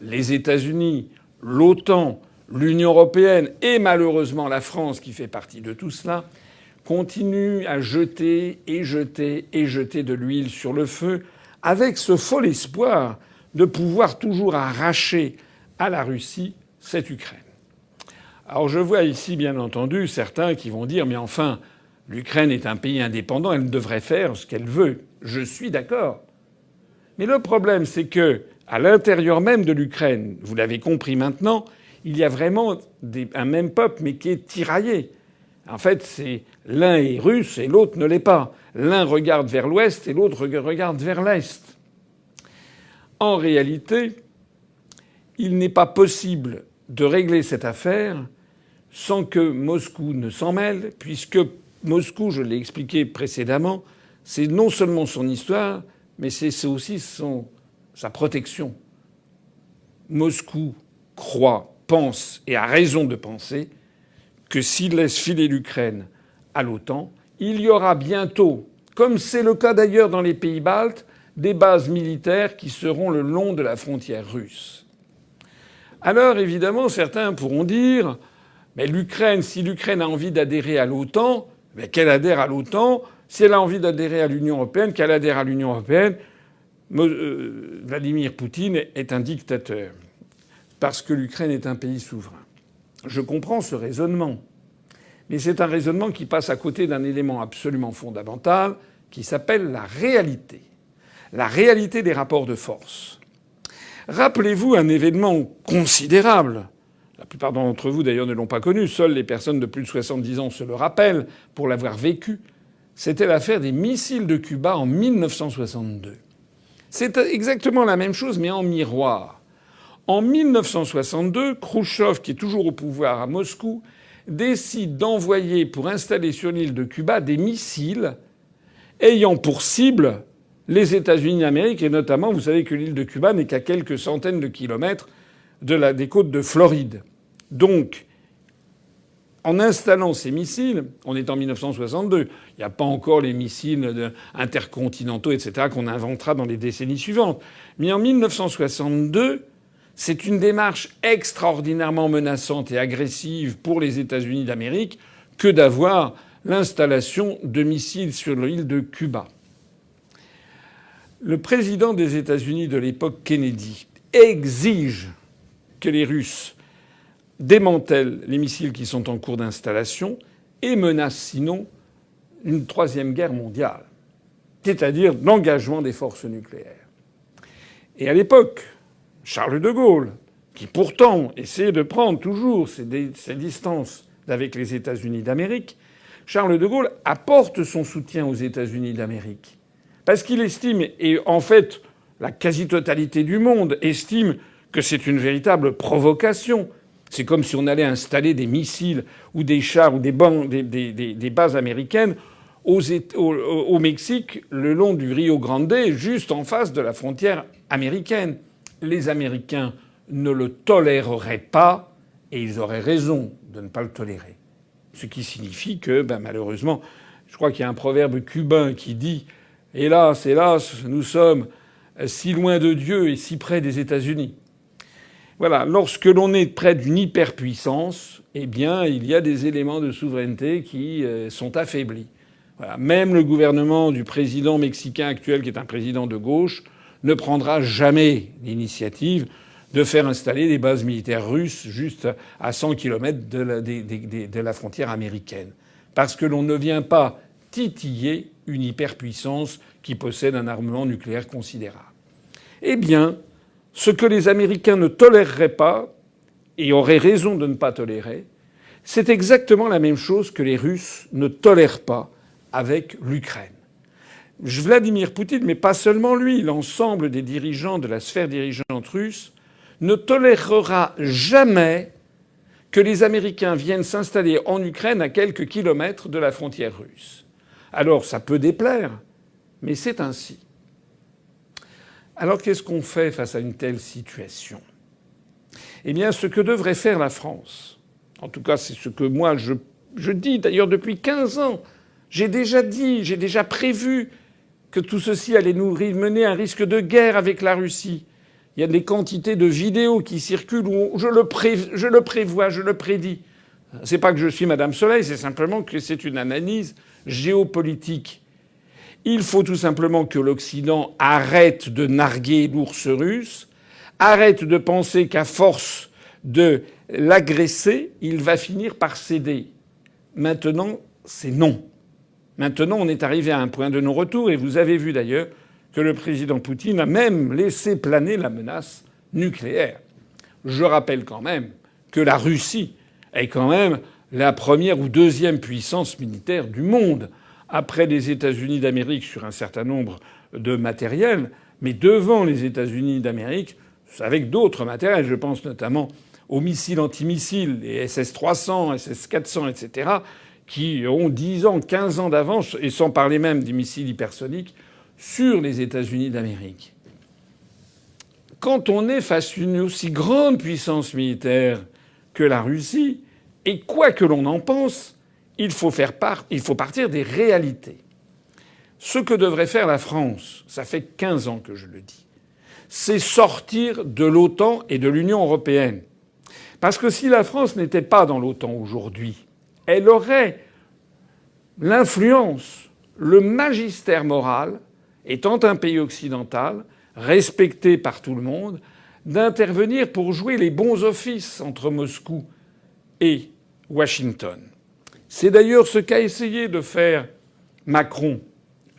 les États-Unis, l'OTAN, l'Union européenne et malheureusement la France qui fait partie de tout cela continuent à jeter et jeter et jeter de l'huile sur le feu avec ce fol espoir de pouvoir toujours arracher à la Russie cette Ukraine. Alors je vois ici bien entendu certains qui vont dire mais enfin l'Ukraine est un pays indépendant, elle devrait faire ce qu'elle veut. Je suis d'accord. Mais le problème c'est que à l'intérieur même de l'Ukraine, vous l'avez compris maintenant, il y a vraiment un même peuple, mais qui est tiraillé. En fait, c'est l'un est russe et l'autre ne l'est pas. L'un regarde vers l'ouest et l'autre regarde vers l'est. En réalité, il n'est pas possible de régler cette affaire sans que Moscou ne s'en mêle, puisque Moscou, je l'ai expliqué précédemment, c'est non seulement son histoire, mais c'est aussi son, sa protection. Moscou croit pense, et a raison de penser, que s'il laisse filer l'Ukraine à l'OTAN, il y aura bientôt, comme c'est le cas d'ailleurs dans les pays baltes, des bases militaires qui seront le long de la frontière russe. Alors évidemment, certains pourront dire mais l'Ukraine, si l'Ukraine a envie d'adhérer à l'OTAN, qu'elle adhère à l'OTAN. Si elle a envie d'adhérer à l'Union européenne, qu'elle adhère à l'Union européenne. Euh, Vladimir Poutine est un dictateur parce que l'Ukraine est un pays souverain. Je comprends ce raisonnement. Mais c'est un raisonnement qui passe à côté d'un élément absolument fondamental qui s'appelle la réalité. La réalité des rapports de force. Rappelez-vous un événement considérable. La plupart d'entre vous d'ailleurs ne l'ont pas connu. Seules les personnes de plus de 70 ans se le rappellent pour l'avoir vécu. C'était l'affaire des missiles de Cuba en 1962. C'est exactement la même chose mais en miroir. En 1962, Khrouchtchev, qui est toujours au pouvoir à Moscou, décide d'envoyer pour installer sur l'île de Cuba des missiles ayant pour cible les États-Unis d'Amérique et notamment, vous savez que l'île de Cuba n'est qu'à quelques centaines de kilomètres des côtes de Floride. Donc, en installant ces missiles, on est en 1962, il n'y a pas encore les missiles intercontinentaux, etc., qu'on inventera dans les décennies suivantes. Mais en 1962, c'est une démarche extraordinairement menaçante et agressive pour les États-Unis d'Amérique que d'avoir l'installation de missiles sur l'île de Cuba. Le président des États-Unis de l'époque, Kennedy, exige que les Russes démantèlent les missiles qui sont en cours d'installation et menace sinon une troisième guerre mondiale, c'est-à-dire l'engagement des forces nucléaires. Et à l'époque, Charles de Gaulle, qui pourtant essayait de prendre toujours ses, distances avec les États-Unis d'Amérique, Charles de Gaulle apporte son soutien aux États-Unis d'Amérique. Parce qu'il estime, et en fait la quasi-totalité du monde estime que c'est une véritable provocation c'est comme si on allait installer des missiles ou des chars ou des, bases américaines au, Mexique, le long du Rio Grande, juste en face de la frontière américaine. Les Américains ne le toléreraient pas, et ils auraient raison de ne pas le tolérer. Ce qui signifie que, ben, malheureusement, je crois qu'il y a un proverbe cubain qui dit Hélas, hélas, nous sommes si loin de Dieu et si près des États-Unis. Voilà, lorsque l'on est près d'une hyperpuissance, eh bien, il y a des éléments de souveraineté qui euh, sont affaiblis. Même le gouvernement du président mexicain actuel, qui est un président de gauche, ne prendra jamais l'initiative de faire installer des bases militaires russes juste à 100 km de la, de la frontière américaine. Parce que l'on ne vient pas titiller une hyperpuissance qui possède un armement nucléaire considérable. Eh bien, ce que les Américains ne toléreraient pas, et auraient raison de ne pas tolérer, c'est exactement la même chose que les Russes ne tolèrent pas avec l'Ukraine. Vladimir Poutine, mais pas seulement lui, l'ensemble des dirigeants de la sphère dirigeante russe, ne tolérera jamais que les Américains viennent s'installer en Ukraine à quelques kilomètres de la frontière russe. Alors ça peut déplaire, mais c'est ainsi. Alors qu'est-ce qu'on fait face à une telle situation? Eh bien, ce que devrait faire la France, en tout cas c'est ce que moi je, dis d'ailleurs depuis 15 ans, j'ai déjà dit, j'ai déjà prévu que tout ceci allait nous mener à un risque de guerre avec la Russie. Il y a des quantités de vidéos qui circulent où je le, prévois, je le prédis. C'est pas que je suis Madame Soleil, c'est simplement que c'est une analyse géopolitique. Il faut tout simplement que l'Occident arrête de narguer l'ours russe, arrête de penser qu'à force de l'agresser, il va finir par céder. Maintenant, c'est non. Maintenant, on est arrivé à un point de non-retour, et vous avez vu d'ailleurs que le président Poutine a même laissé planer la menace nucléaire. Je rappelle quand même que la Russie est quand même la première ou deuxième puissance militaire du monde après les États-Unis d'Amérique sur un certain nombre de matériels, mais devant les États-Unis d'Amérique avec d'autres matériels. Je pense notamment aux missiles antimissiles, les SS-300, SS-400, etc., qui ont 10 ans, 15 ans d'avance, et sans parler même des missiles hypersoniques, sur les États-Unis d'Amérique. Quand on est face à une aussi grande puissance militaire que la Russie, et quoi que l'on en pense, il faut partir des réalités. Ce que devrait faire la France, ça fait 15 ans que je le dis, c'est sortir de l'OTAN et de l'Union européenne. Parce que si la France n'était pas dans l'OTAN aujourd'hui, elle aurait l'influence, le magistère moral, étant un pays occidental, respecté par tout le monde, d'intervenir pour jouer les bons offices entre Moscou et Washington. C'est d'ailleurs ce qu'a essayé de faire Macron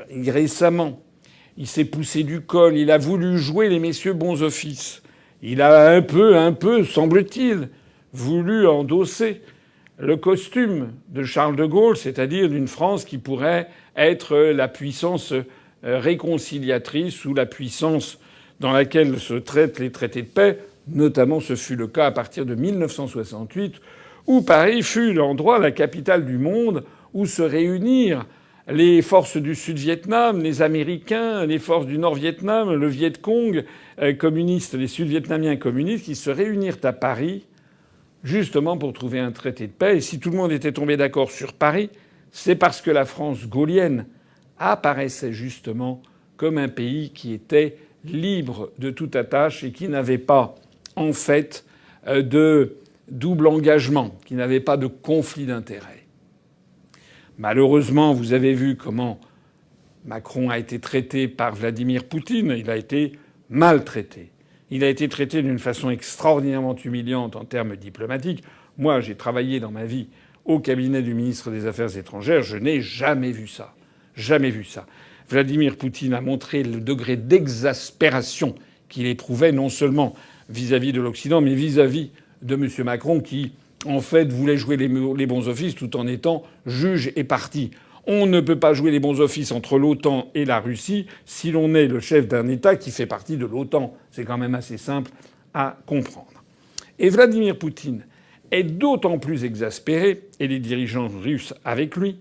récemment. Il s'est poussé du col, il a voulu jouer les messieurs bons offices. Il a un peu, un peu, semble-t-il, voulu endosser le costume de Charles de Gaulle, c'est-à-dire d'une France qui pourrait être la puissance euh, réconciliatrice ou la puissance dans laquelle se traitent les traités de paix. Notamment, ce fut le cas à partir de 1968 où Paris fut l'endroit, la capitale du monde, où se réunirent les forces du Sud-Vietnam, les Américains, les forces du Nord-Vietnam, le Viet Cong euh, communiste, les Sud-Vietnamiens communistes, qui se réunirent à Paris justement pour trouver un traité de paix. Et si tout le monde était tombé d'accord sur Paris, c'est parce que la France gaulienne apparaissait justement comme un pays qui était libre de toute attache et qui n'avait pas, en fait, euh, de double engagement, qui n'avait pas de conflit d'intérêts. Malheureusement, vous avez vu comment Macron a été traité par Vladimir Poutine. Il a été maltraité. Il a été traité d'une façon extraordinairement humiliante en termes diplomatiques. Moi, j'ai travaillé dans ma vie au cabinet du ministre des Affaires étrangères. Je n'ai jamais vu ça. Jamais vu ça. Vladimir Poutine a montré le degré d'exaspération qu'il éprouvait non seulement vis-à-vis de l'Occident, mais vis-à-vis de M. Macron qui, en fait, voulait jouer les bons offices tout en étant juge et parti. On ne peut pas jouer les bons offices entre l'OTAN et la Russie si l'on est le chef d'un État qui fait partie de l'OTAN. C'est quand même assez simple à comprendre. Et Vladimir Poutine est d'autant plus exaspéré, et les dirigeants russes avec lui,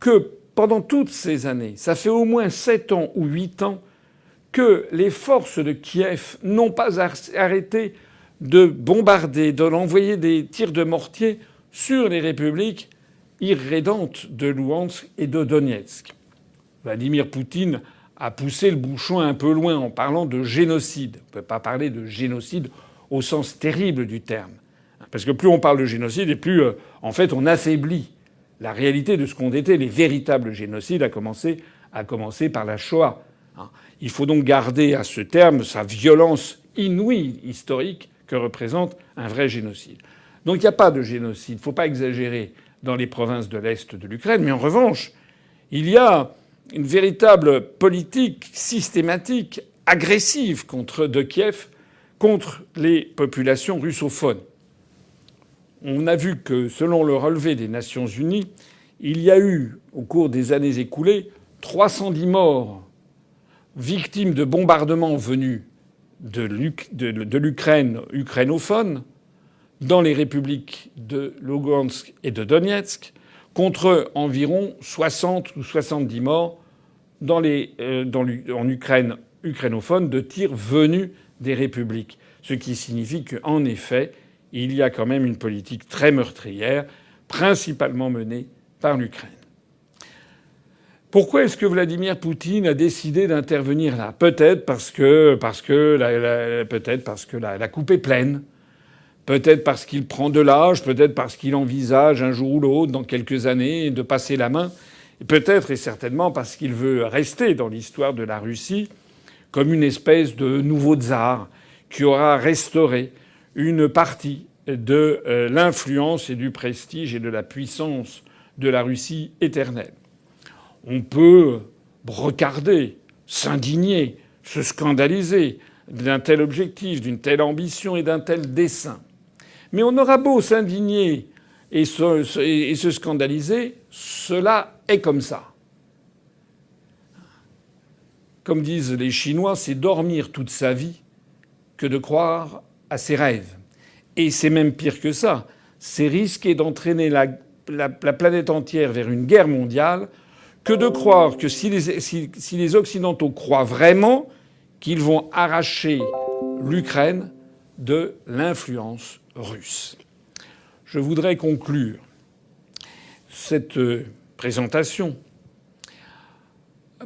que pendant toutes ces années, ça fait au moins sept ans ou huit ans, que les forces de Kiev n'ont pas arrêté de bombarder, d'envoyer des tirs de mortier sur les républiques irrédente de Louhansk et de Donetsk. Vladimir Poutine a poussé le bouchon un peu loin en parlant de génocide. On ne peut pas parler de génocide au sens terrible du terme. Parce que plus on parle de génocide et plus, euh, en fait, on affaiblit la réalité de ce qu'ont été les véritables génocides, à commencer, par la Shoah. Il faut donc garder à ce terme sa violence inouïe historique que représente un vrai génocide. Donc il n'y a pas de génocide. Il ne faut pas exagérer dans les provinces de l'Est de l'Ukraine. Mais en revanche, il y a une véritable politique systématique, agressive contre de Kiev, contre les populations russophones. On a vu que, selon le relevé des Nations Unies, il y a eu, au cours des années écoulées, 310 morts victimes de bombardements venus de l'Ukraine ukrainophone, dans les républiques de Lugansk et de Donetsk, contre environ 60 ou 70 morts euh, en Ukraine ukrainophone de tirs venus des républiques. Ce qui signifie qu'en effet, il y a quand même une politique très meurtrière, principalement menée par l'Ukraine. Pourquoi est-ce que Vladimir Poutine a décidé d'intervenir là? Peut-être parce que, parce que, peut-être parce que la coupe est pleine. Peut-être parce qu'il prend de l'âge, peut-être parce qu'il envisage un jour ou l'autre, dans quelques années, de passer la main. Peut-être et certainement parce qu'il veut rester dans l'histoire de la Russie comme une espèce de nouveau tsar qui aura restauré une partie de euh, l'influence et du prestige et de la puissance de la Russie éternelle. On peut regarder, s'indigner, se scandaliser d'un tel objectif, d'une telle ambition et d'un tel dessein. Mais on aura beau s'indigner et se, scandaliser, cela est comme ça. Comme disent les Chinois, c'est dormir toute sa vie que de croire à ses rêves. Et c'est même pire que ça. C'est risquer d'entraîner la, planète entière vers une guerre mondiale que de croire que si les Occidentaux croient vraiment qu'ils vont arracher l'Ukraine de l'influence russe. Je voudrais conclure cette présentation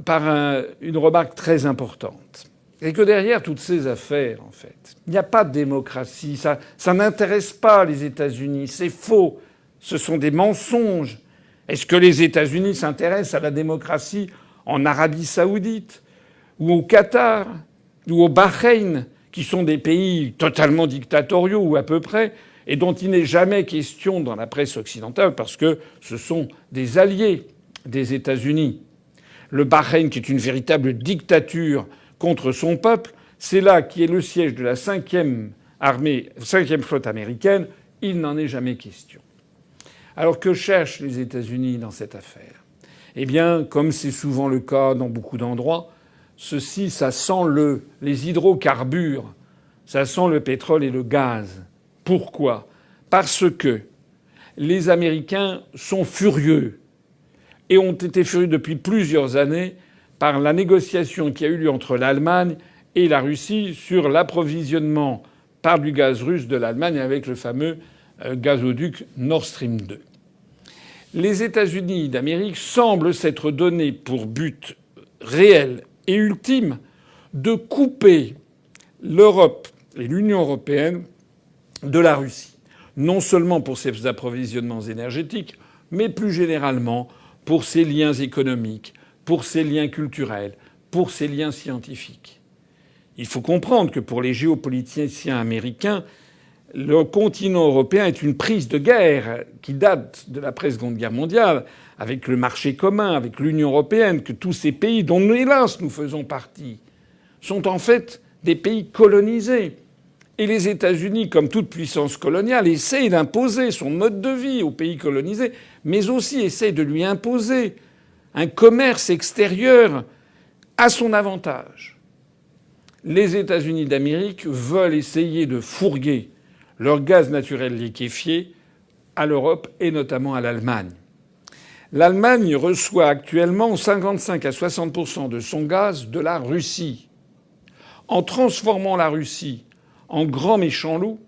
par une remarque très importante. Et que derrière toutes ces affaires, en fait, il n'y a pas de démocratie. Ça, ça n'intéresse pas les États-Unis. C'est faux. Ce sont des mensonges. Est-ce que les États-Unis s'intéressent à la démocratie en Arabie saoudite ou au Qatar ou au Bahreïn qui sont des pays totalement dictatoriaux ou à peu près, et dont il n'est jamais question dans la presse occidentale parce que ce sont des alliés des États-Unis? Le Bahreïn, qui est une véritable dictature contre son peuple, c'est là qui est le siège de la cinquième armée, cinquième flotte américaine. Il n'en est jamais question. Alors que cherchent les États-Unis dans cette affaire? Eh bien, comme c'est souvent le cas dans beaucoup d'endroits, Ceci, ça sent le, les hydrocarbures, ça sent le pétrole et le gaz. Pourquoi? Parce que les Américains sont furieux et ont été furieux depuis plusieurs années par la négociation qui a eu lieu entre l'Allemagne et la Russie sur l'approvisionnement par du gaz russe de l'Allemagne avec le fameux gazoduc Nord Stream 2. Les États-Unis d'Amérique semblent s'être donné pour but réel et ultime de couper l'Europe et l'Union européenne de la Russie, non seulement pour ses approvisionnements énergétiques, mais plus généralement pour ses liens économiques, pour ses liens culturels, pour ses liens scientifiques. Il faut comprendre que pour les géopoliticiens américains, le continent européen est une prise de guerre qui date de l'après-seconde guerre mondiale, avec le marché commun, avec l'Union européenne, que tous ces pays, dont hélas nous faisons partie, sont en fait des pays colonisés. Et les États-Unis, comme toute puissance coloniale, essayent d'imposer son mode de vie aux pays colonisés, mais aussi essayent de lui imposer un commerce extérieur à son avantage. Les États-Unis d'Amérique veulent essayer de fourguer leur gaz naturel liquéfié à l'Europe et notamment à l'Allemagne. L'Allemagne reçoit actuellement 55 à 60% de son gaz de la Russie. En transformant la Russie en grand méchant loup,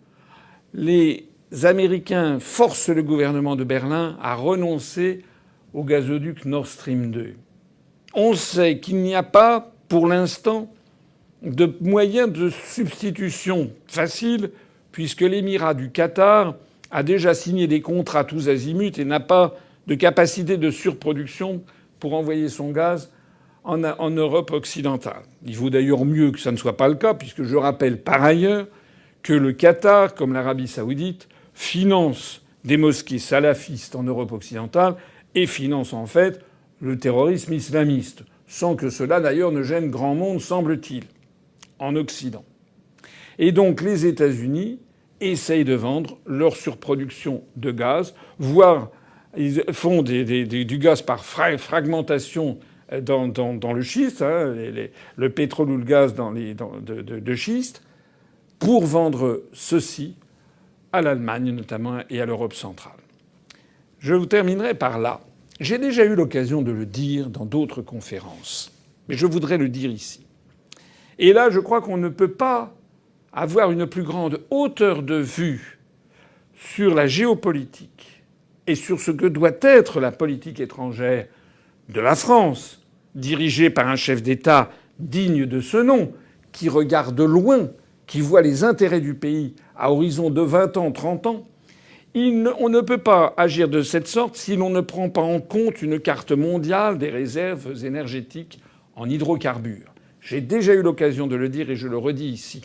les Américains forcent le gouvernement de Berlin à renoncer au gazoduc Nord Stream 2. On sait qu'il n'y a pas, pour l'instant, de moyens de substitution facile puisque l'émirat du Qatar a déjà signé des contrats tous azimuts et n'a pas de capacité de surproduction pour envoyer son gaz en, Europe occidentale. Il vaut d'ailleurs mieux que ça ne soit pas le cas, puisque je rappelle par ailleurs que le Qatar, comme l'Arabie saoudite, finance des mosquées salafistes en Europe occidentale et finance en fait le terrorisme islamiste, sans que cela d'ailleurs ne gêne grand monde, semble-t-il, en Occident. Et donc les États-Unis essayent de vendre leur surproduction de gaz, voire ils font du gaz par fragmentation dans, le schiste, hein, le pétrole ou le gaz dans de, schiste, pour vendre ceci à l'Allemagne notamment et à l'Europe centrale. Je vous terminerai par là. J'ai déjà eu l'occasion de le dire dans d'autres conférences, mais je voudrais le dire ici. Et là, je crois qu'on ne peut pas avoir une plus grande hauteur de vue sur la géopolitique et sur ce que doit être la politique étrangère de la France, dirigée par un chef d'État digne de ce nom, qui regarde loin, qui voit les intérêts du pays à horizon de 20 ans, 30 ans, on ne peut pas agir de cette sorte si l'on ne prend pas en compte une carte mondiale des réserves énergétiques en hydrocarbures. J'ai déjà eu l'occasion de le dire et je le redis ici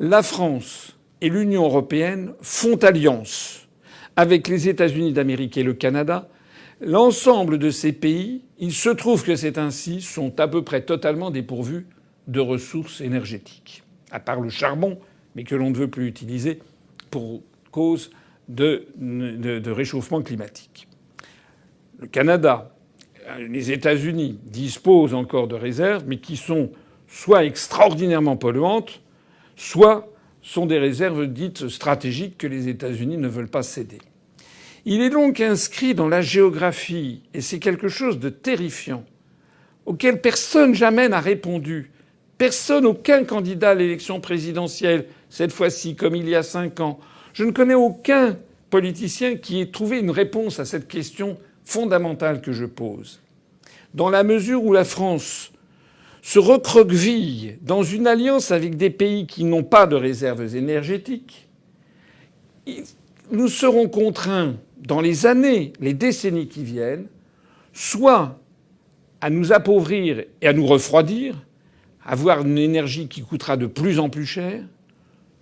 la France et l'Union européenne font alliance avec les États-Unis d'Amérique et le Canada. L'ensemble de ces pays, il se trouve que c'est ainsi, sont à peu près totalement dépourvus de ressources énergétiques, à part le charbon, mais que l'on ne veut plus utiliser pour cause de, réchauffement climatique. Le Canada, les États-Unis disposent encore de réserves, mais qui sont soit extraordinairement polluantes, soit sont des réserves dites stratégiques que les États-Unis ne veulent pas céder. Il est donc inscrit dans la géographie, et c'est quelque chose de terrifiant, auquel personne jamais n'a répondu. Personne, aucun candidat à l'élection présidentielle, cette fois-ci comme il y a cinq ans. Je ne connais aucun politicien qui ait trouvé une réponse à cette question fondamentale que je pose. Dans la mesure où la France se recroqueville dans une alliance avec des pays qui n'ont pas de réserves énergétiques, nous serons contraints, dans les années, les décennies qui viennent, soit à nous appauvrir et à nous refroidir, avoir une énergie qui coûtera de plus en plus cher,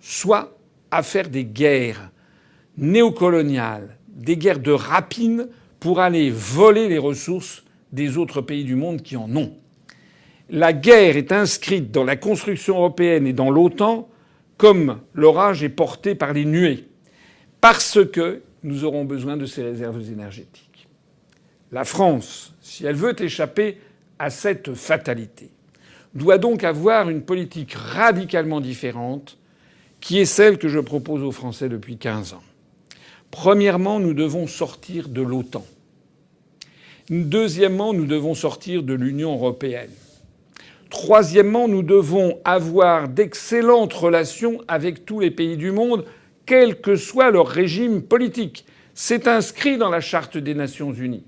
soit à faire des guerres néocoloniales, des guerres de rapine pour aller voler les ressources des autres pays du monde qui en ont la guerre est inscrite dans la construction européenne et dans l'OTAN comme l'orage est porté par les nuées, parce que nous aurons besoin de ces réserves énergétiques. La France, si elle veut échapper à cette fatalité, doit donc avoir une politique radicalement différente qui est celle que je propose aux Français depuis 15 ans. Premièrement, nous devons sortir de l'OTAN. Deuxièmement, nous devons sortir de l'Union européenne. Troisièmement, nous devons avoir d'excellentes relations avec tous les pays du monde, quel que soit leur régime politique. C'est inscrit dans la Charte des Nations Unies.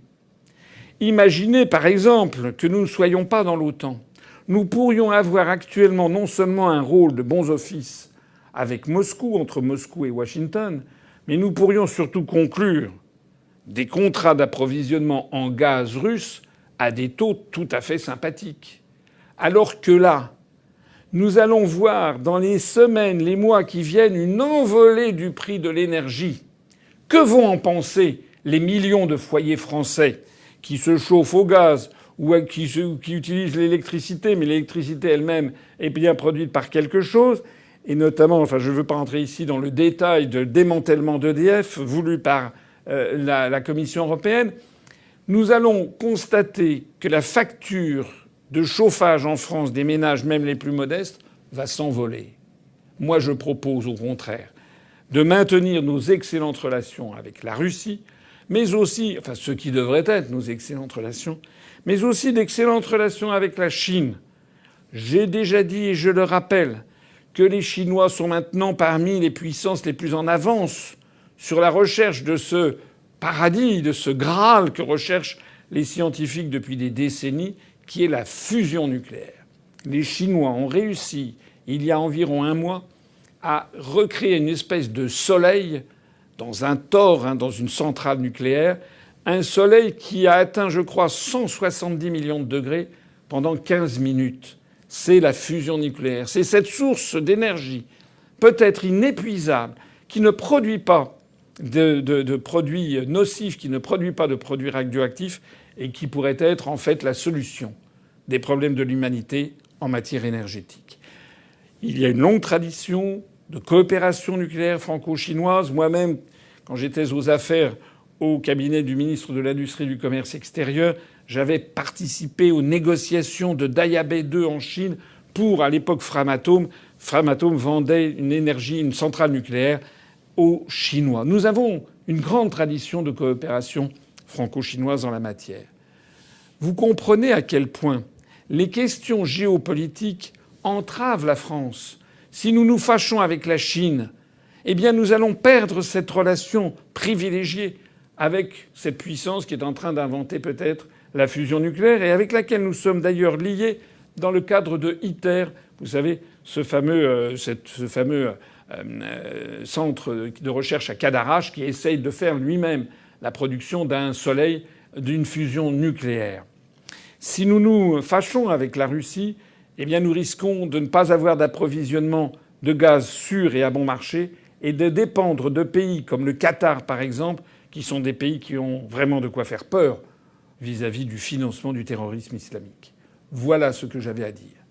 Imaginez par exemple que nous ne soyons pas dans l'OTAN. Nous pourrions avoir actuellement non seulement un rôle de bons offices avec Moscou, entre Moscou et Washington, mais nous pourrions surtout conclure des contrats d'approvisionnement en gaz russe à des taux tout à fait sympathiques. Alors que là, nous allons voir dans les semaines, les mois qui viennent une envolée du prix de l'énergie. Que vont en penser les millions de foyers français qui se chauffent au gaz ou qui, utilisent l'électricité, mais l'électricité elle-même est bien produite par quelque chose, et notamment, enfin je ne veux pas entrer ici dans le détail de démantèlement d'EDF voulu par euh, la Commission européenne, nous allons constater que la facture de chauffage en France des ménages, même les plus modestes, va s'envoler. Moi, je propose au contraire de maintenir nos excellentes relations avec la Russie, mais aussi, enfin, ce qui devrait être nos excellentes relations, mais aussi d'excellentes relations avec la Chine. J'ai déjà dit, et je le rappelle, que les Chinois sont maintenant parmi les puissances les plus en avance sur la recherche de ce paradis, de ce Graal que recherchent les scientifiques depuis des décennies, qui est la fusion nucléaire. Les Chinois ont réussi, il y a environ un mois, à recréer une espèce de soleil dans un tore, hein, dans une centrale nucléaire, un soleil qui a atteint, je crois, 170 millions de degrés pendant 15 minutes. C'est la fusion nucléaire. C'est cette source d'énergie, peut-être inépuisable, qui ne produit pas de, produits nocifs, qui ne produit pas de produits radioactifs et qui pourrait être en fait la solution des problèmes de l'humanité en matière énergétique. Il y a une longue tradition de coopération nucléaire franco-chinoise. Moi-même, quand j'étais aux affaires au cabinet du ministre de l'Industrie et du Commerce extérieur, j'avais participé aux négociations de Dayabé 2 en Chine pour, à l'époque, Framatome. Framatome vendait une énergie, une centrale nucléaire aux Chinois. Nous avons une grande tradition de coopération franco-chinoise en la matière. Vous comprenez à quel point les questions géopolitiques entravent la France. Si nous nous fâchons avec la Chine, eh bien nous allons perdre cette relation privilégiée avec cette puissance qui est en train d'inventer peut-être la fusion nucléaire et avec laquelle nous sommes d'ailleurs liés dans le cadre de ITER. Vous savez, ce fameux, euh, euh, euh, centre de recherche à Cadarache qui essaye de faire lui-même la production d'un soleil d'une fusion nucléaire. Si nous nous fâchons avec la Russie, eh bien nous risquons de ne pas avoir d'approvisionnement de gaz sûr et à bon marché et de dépendre de pays comme le Qatar par exemple, qui sont des pays qui ont vraiment de quoi faire peur vis-à-vis du financement du terrorisme islamique. Voilà ce que j'avais à dire.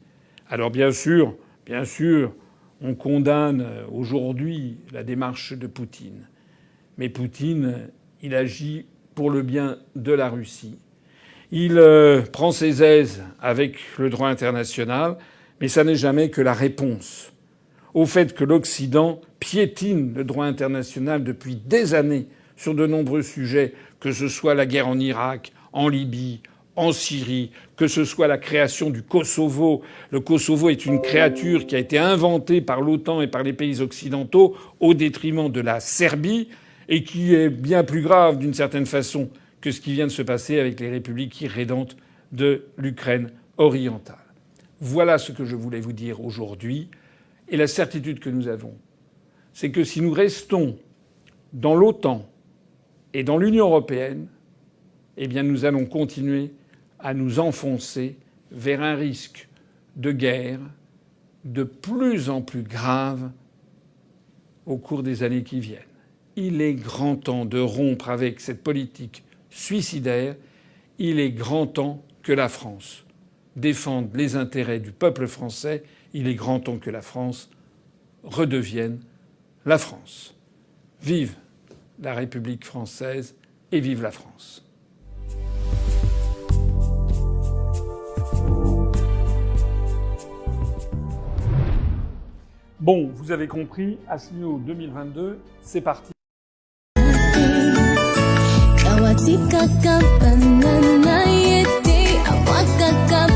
Alors bien sûr, bien sûr, on condamne aujourd'hui la démarche de Poutine. Mais Poutine, il agit pour le bien de la Russie. Il euh, prend ses aises avec le droit international, mais ça n'est jamais que la réponse au fait que l'Occident piétine le droit international depuis des années sur de nombreux sujets, que ce soit la guerre en Irak, en Libye, en Syrie, que ce soit la création du Kosovo. Le Kosovo est une créature qui a été inventée par l'OTAN et par les pays occidentaux au détriment de la Serbie et qui est bien plus grave d'une certaine façon que ce qui vient de se passer avec les républiques irrédentes de l'Ukraine orientale. Voilà ce que je voulais vous dire aujourd'hui. Et la certitude que nous avons, c'est que si nous restons dans l'OTAN et dans l'Union européenne, eh nous allons continuer à nous enfoncer vers un risque de guerre de plus en plus grave au cours des années qui viennent. Il est grand temps de rompre avec cette politique suicidaire, il est grand temps que la France défende les intérêts du peuple français, il est grand temps que la France redevienne la France. Vive la République française et vive la France. Bon, vous avez compris, Asselineau 2022, c'est parti. Matikakap ang Apakah Awakakap